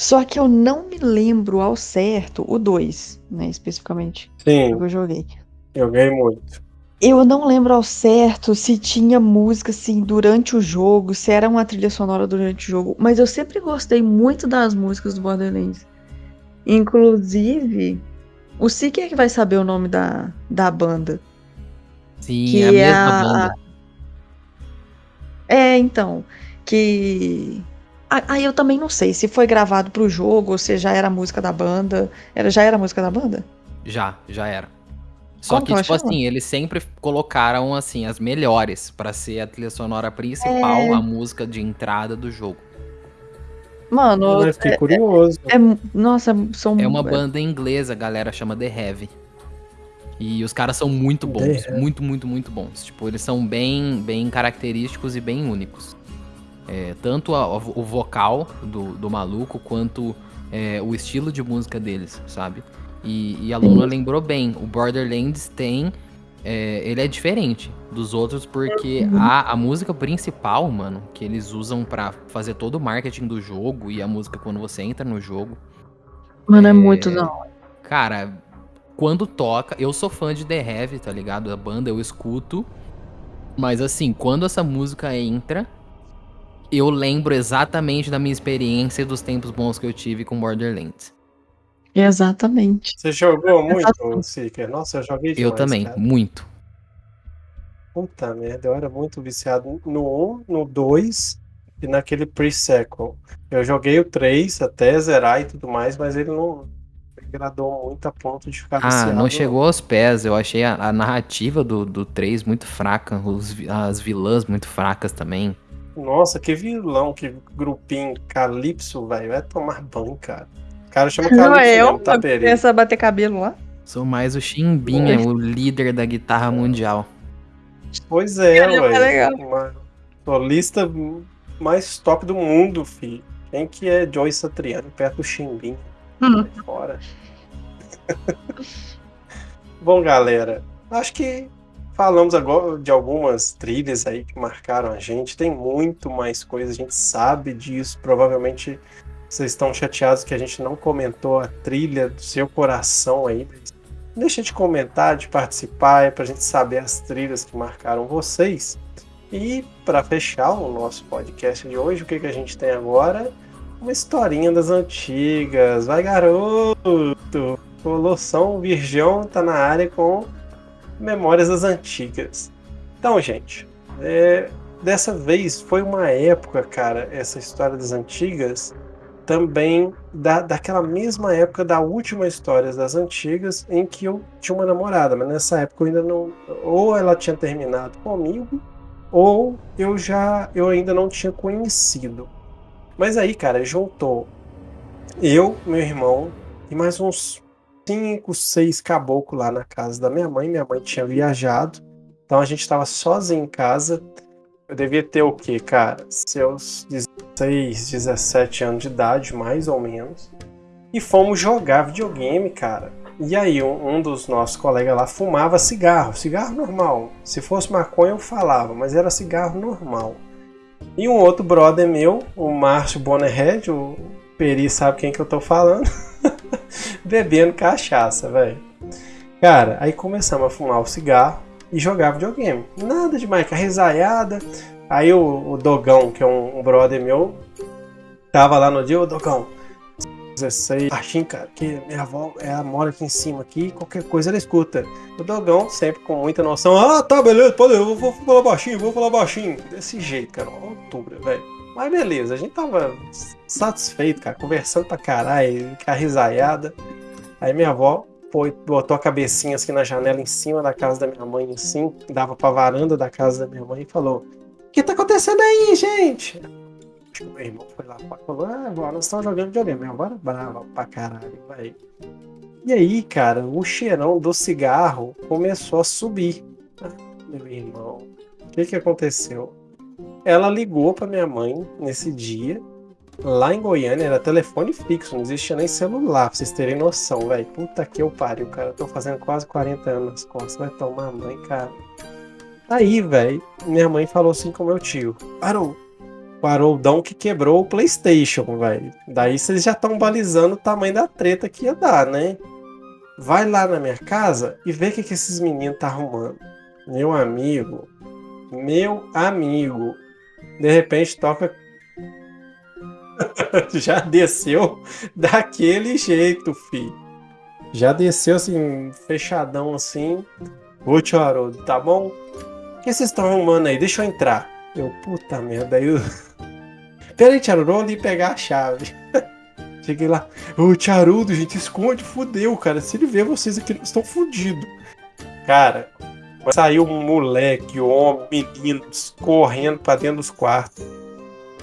Só que eu não me lembro ao certo, o 2, né, especificamente, Sim, que eu joguei. eu ganhei muito. Eu não lembro ao certo se tinha música assim durante o jogo, se era uma trilha sonora durante o jogo, mas eu sempre gostei muito das músicas do Borderlands. Inclusive, o Siki é que vai saber o nome da, da banda. Sim, Que é a é mesma a- banda. É, então, que. Ah, Aí eu também não sei se foi gravado pro jogo ou se já era a música da banda. Era, já era a música da banda? Já, já era. Só Como que, tipo chama? assim, eles sempre colocaram, assim, as melhores pra ser a trilha sonora principal, É. a música de entrada do jogo. Mano, Eu fiquei curioso. é, nossa, são. É uma banda inglesa, a galera chama The Heavy. E os caras são muito bons, muito, muito, muito bons. Tipo, eles são bem, bem característicos e bem únicos. É, tanto a- o vocal do, do maluco, quanto é, o estilo de música deles, sabe? E, e a Luna lembrou bem, o Borderlands tem... é, ele é diferente dos outros porque a, a música principal, mano, que eles usam pra fazer todo o marketing do jogo e a música quando você entra no jogo, Mano, é muito não. Cara, quando toca, eu sou fã de The Heavy, tá ligado? A banda eu escuto. Mas assim, quando essa música entra, eu lembro exatamente da minha experiência e dos tempos bons que eu tive com Borderlands. Exatamente. Você jogou muito. Seeker? Nossa, eu joguei demais, eu também, cara. muito. Puta merda, eu era muito viciado no 1, no 2 e naquele pre-sequel. Eu joguei o 3 até zerar e tudo mais, mas ele não me agradou muito a ponto de ficar Ah, viciado. não chegou aos pés. Eu achei a, a narrativa do, do 3 muito fraca. os as vilãs muito fracas também. Nossa, que vilão, que grupinho Calypso, velho. Vai tomar banho, cara. O cara chama Não Calypso é eu? tá? Pensa bater cabelo lá? Sou mais o Chimbinha, Oi. o líder da guitarra mundial. Pois é. Uma solista mais top do mundo, fi. Quem que é Joy Satriani perto do Chimbim? Hum. Fora. Bom, galera, acho que falamos agora de algumas trilhas aí que marcaram a gente. Tem muito mais coisa, a gente sabe disso. Provavelmente vocês estão chateados que a gente não comentou a trilha do seu coração aí. Deixa de comentar, de participar, é pra gente saber as trilhas que marcaram vocês. E para fechar o nosso podcast de hoje, o que, que a gente tem agora? Uma historinha das antigas. Vai, garoto! Colossão Virgão tá na área com Memórias das Antigas. Então, gente, é, dessa vez foi uma época, cara, essa história das antigas, também da, daquela mesma época da última história das antigas, em que eu tinha uma namorada, mas nessa época eu ainda não. Ou ela tinha terminado comigo, ou eu já eu ainda não tinha conhecido. Mas aí, cara, juntou eu, meu irmão e mais uns cinco, seis caboclos lá na casa da minha mãe. Minha mãe tinha viajado, então a gente estava sozinho em casa. Eu devia ter o quê, cara? Seus 16, 17 anos de idade, mais ou menos. E fomos jogar videogame, cara. E aí, um, um dos nossos colegas lá fumava cigarro, cigarro normal. Se fosse maconha, eu falava, mas era cigarro normal. E um outro brother meu, o Márcio Bonnerhead, o Peri sabe quem que eu tô falando, bebendo cachaça, velho. Cara, aí começamos a fumar o cigarro e jogar videogame. Nada demais, com a risaiada. Aí o, o Dogão, que é um, um brother meu, tava lá no dia, ô Dogão, 16, baixinho, cara, que minha avó ela mora aqui em cima aqui, qualquer coisa ela escuta. O Dogão, sempre com muita noção, ah, tá, beleza, pode, eu vou, falar baixinho, vou falar baixinho. Desse jeito, cara, altura, velho. Mas beleza, a gente tava satisfeito, cara, conversando pra caralho, a risaiada. Aí minha avó foi, botou a cabecinha assim na janela em cima da casa da minha mãe, assim, dava pra varanda da casa da minha mãe e falou: O que tá acontecendo aí, gente? Acho que meu irmão foi lá e falou: Ah, agora nós estamos jogando videogame. Minha avó era brava pra caralho, vai. E aí, cara, o cheirão do cigarro começou a subir. Meu irmão, o que que aconteceu? Ela ligou pra minha mãe nesse dia. Lá em Goiânia era telefone fixo, não existia nem celular, pra vocês terem noção, velho. Puta que eu pariu, cara. Eu tô fazendo quase 40 anos nas costas. Vai tomar mãe, cara. Aí, velho, minha mãe falou assim com meu tio: Parou. Parou o Dão que quebrou o PlayStation, velho. Daí vocês já estão balizando o tamanho da treta que ia dar, né? Vai lá na minha casa e vê o que, que esses meninos tá arrumando. Meu amigo, meu amigo, de repente toca. Já desceu daquele jeito, filho. Já desceu assim, fechadão assim. Ô, tio Haroldo, tá bom? O que vocês estão arrumando aí? Deixa eu entrar. Eu, puta merda, aí eu. Pera aí, Tiarudo, vou ali pegar a chave. Cheguei lá, ô Tiarudo, gente, esconde, fudeu, cara. Se ele ver vocês aqui, estão fudidos. Cara, saiu um moleque, homem, meninos, correndo pra dentro dos quartos.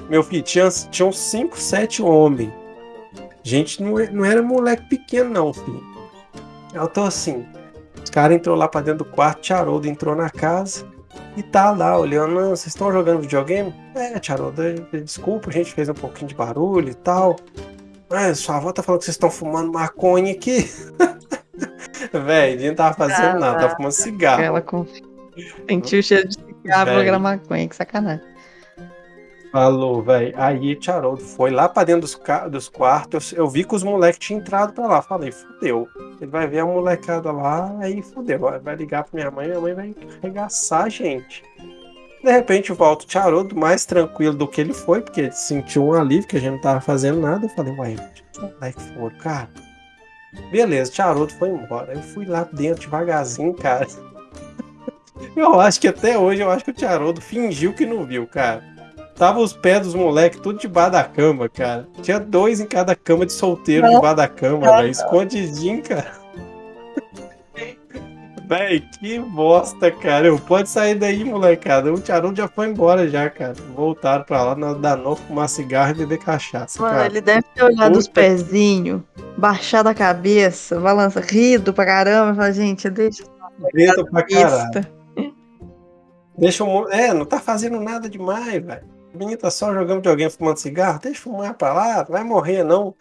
Meu filho, tinha, tinha uns 5, 7 homens. Gente, não, não era moleque pequeno, não, filho. Eu tô assim. Os caras entrou lá pra dentro do quarto, Tiarudo entrou na casa. E tá lá olhando, "Ah, vocês estão jogando videogame? É, Tiarudo, desculpa, a gente fez um pouquinho de barulho e tal. Mas sua avó tá falando que vocês estão fumando maconha aqui. Véi, a gente não tava fazendo nada, tava fumando cigarro. Ela com... sentiu o cheiro de cigarro pra maconha, que sacanagem. Falou, velho. Aí Tiarudo foi lá pra dentro dos, dos quartos. Eu, eu vi que os moleques tinham entrado pra lá. Falei, fudeu. Ele vai ver a molecada lá, aí fudeu. Vai- ligar pra minha mãe, minha mãe vai arregaçar a gente. De repente volta o Tiarudo mais tranquilo do que ele foi, porque ele sentiu um alívio que a gente não tava fazendo nada. Eu falei, uai, que moleque foram, cara. Beleza, Tiarudo foi embora. Eu fui lá dentro devagarzinho, cara. Eu acho que até hoje, eu acho que o Tiarudo fingiu que não viu, cara. Tava os pés dos moleques tudo debaixo da cama, cara. Tinha dois em cada cama de solteiro Não. debaixo da cama, velho. Escondidinho, cara. Véi, que bosta, cara. Eu, Pode sair daí, molecada. O Tiarudo já foi embora já, cara. Voltaram pra lá na Danô fumar cigarro e beber cachaça, Mano, cara. ele deve ter olhado os Puta- pezinhos, baixado a cabeça, balança, rido pra caramba. Falar, gente, deixa Preto pra caralho. isso. Deixa o É, não tá fazendo nada demais, velho. O menino tá só jogando videogame fumando cigarro. Deixa fumar pra lá, não vai morrer não.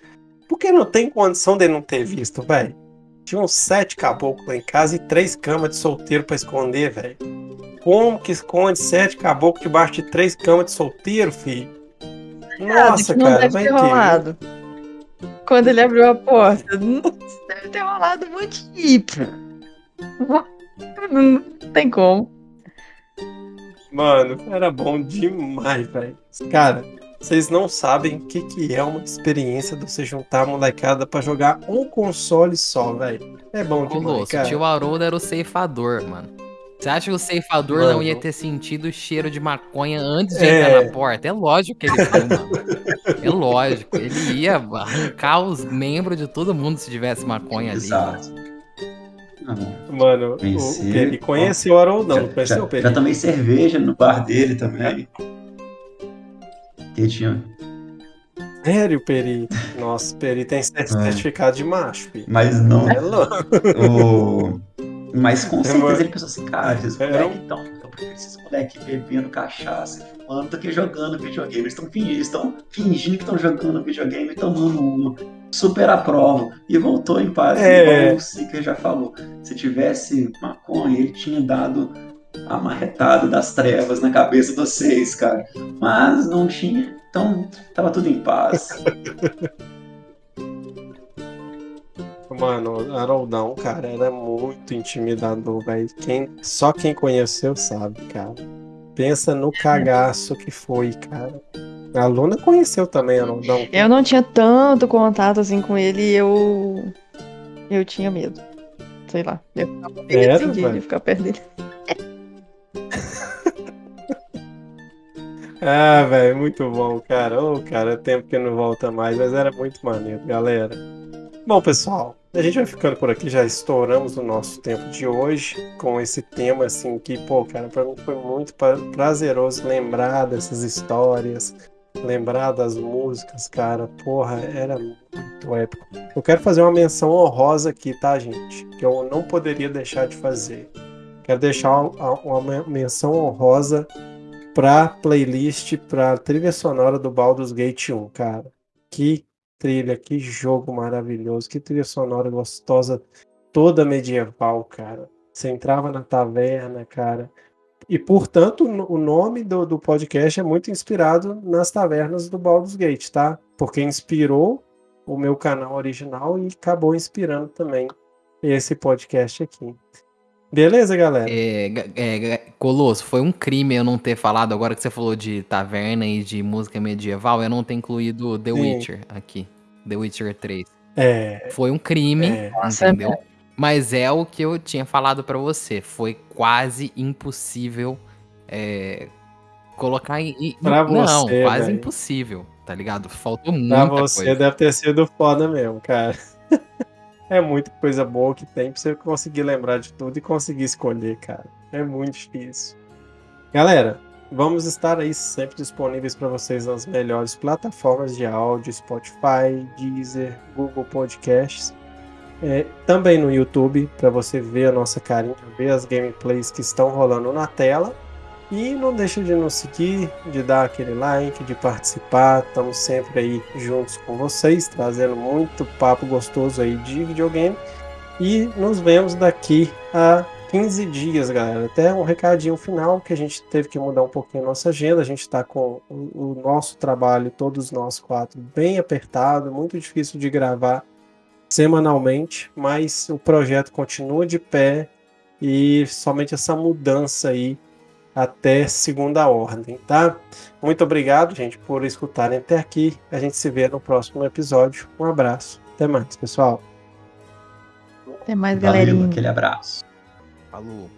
Porque não tem condição de não ter visto, velho. Tinha uns sete caboclos lá em casa e três camas de solteiro pra esconder, velho. Como que esconde sete caboclos debaixo de três camas de solteiro, filho? Nossa, não cara, deve vai ter rolado. Quando ele abriu a porta, deve ter rolado muito tipo. Não tem como. Mano, era bom demais, velho. Cara, vocês não sabem o que, que é uma experiência de você juntar a molecada pra jogar um console só, velho. É bom Ô, demais, Lúcio, o cara. tio Haroldo era o ceifador, mano. Você acha que o ceifador Mano. não ia ter sentido o cheiro de maconha antes de É. entrar na porta? É lógico que ele foi, mano. É lógico. Ele ia arrancar os membros de todo mundo se tivesse maconha ali. mano. Exato. Mano, o, Conheci, o Peri ó. conheceu o Haroldão, já, não conheceu já, o Peri? já tomei cerveja no bar dele também. Que tinha. Sério, Peri? Nossa, Peri tem É. certificado de macho, filho. Mas não. É louco. o... Mas com É, certeza ele pensou assim, cara, esses moleques então, eu prefiro esses moleques bebendo cachaça, fumando, do que jogando videogame. Eles estão fingindo, eles estão fingindo que estão jogando videogame e tomando uma. Super aprovo. E voltou em paz, É. igual o Seeker já falou. Se tivesse maconha, ele tinha dado a marretada das trevas na cabeça de vocês, cara. Mas não tinha, então tava tudo em paz. Mano, o Haroldão, cara, era muito intimidador, velho. Quem, só quem conheceu sabe, cara. Pensa no cagaço que foi, cara. A Luna conheceu também Haroldão. Eu não tinha tanto contato assim com ele e eu. Eu tinha medo. Sei lá. Eu ficava Era, assim de ficar perto dele. Ah, velho, muito bom, cara. Ô, cara, tempo que não volta mais, mas era muito maneiro, galera. Bom, pessoal, a gente vai ficando por aqui, já estouramos o nosso tempo de hoje com esse tema, assim, que, pô, cara, pra mim foi muito pra- prazeroso lembrar dessas histórias, lembrar das músicas, cara, porra, era muito épico. Eu quero fazer uma menção honrosa aqui, tá, gente? Que eu não poderia deixar de fazer. Quero deixar uma, menção honrosa pra playlist, pra trilha sonora do Baldur's Gate 1, cara. Que trilha, que jogo maravilhoso, que trilha sonora gostosa, toda medieval, cara. Você entrava na taverna, cara. E, portanto, o nome do, do podcast é muito inspirado nas tavernas do Baldur's Gate, tá? Porque inspirou o meu canal original e acabou inspirando também esse podcast aqui. Beleza, galera? É, é, Colosso, foi um crime eu não ter falado, agora que você falou de taverna e de música medieval, eu não ter incluído The Sim. Witcher aqui. The Witcher 3. É, Foi um crime, É. Nossa, entendeu? Mas é o que eu tinha falado pra você. Foi quase impossível é, colocar em. Pra não, você, quase velho. impossível, tá ligado? Faltou pra muita você coisa. deve ter sido foda mesmo, cara. É muita coisa boa que tem pra você conseguir lembrar de tudo e conseguir escolher, cara. É muito difícil. Galera, vamos estar aí sempre disponíveis para vocês nas melhores plataformas de áudio, Spotify, Deezer, Google Podcasts. É, também no YouTube, para você ver a nossa carinha, ver as gameplays que estão rolando na tela. E não deixa de nos seguir, de dar aquele like, de participar. Estamos sempre aí juntos com vocês, trazendo muito papo gostoso aí de videogame. E nos vemos daqui a 15 dias, galera. Até um recadinho final que a gente teve que mudar um pouquinho a nossa agenda. A gente está com o, o nosso trabalho, todos nós quatro, bem apertado, muito difícil de gravar semanalmente, mas o projeto continua de pé e somente essa mudança aí até segunda ordem, tá? Muito obrigado, gente, por escutarem até aqui. A gente se vê no próximo episódio. Um abraço. Até mais, pessoal. Até mais, Valeu, galerinha. aquele abraço. Falou.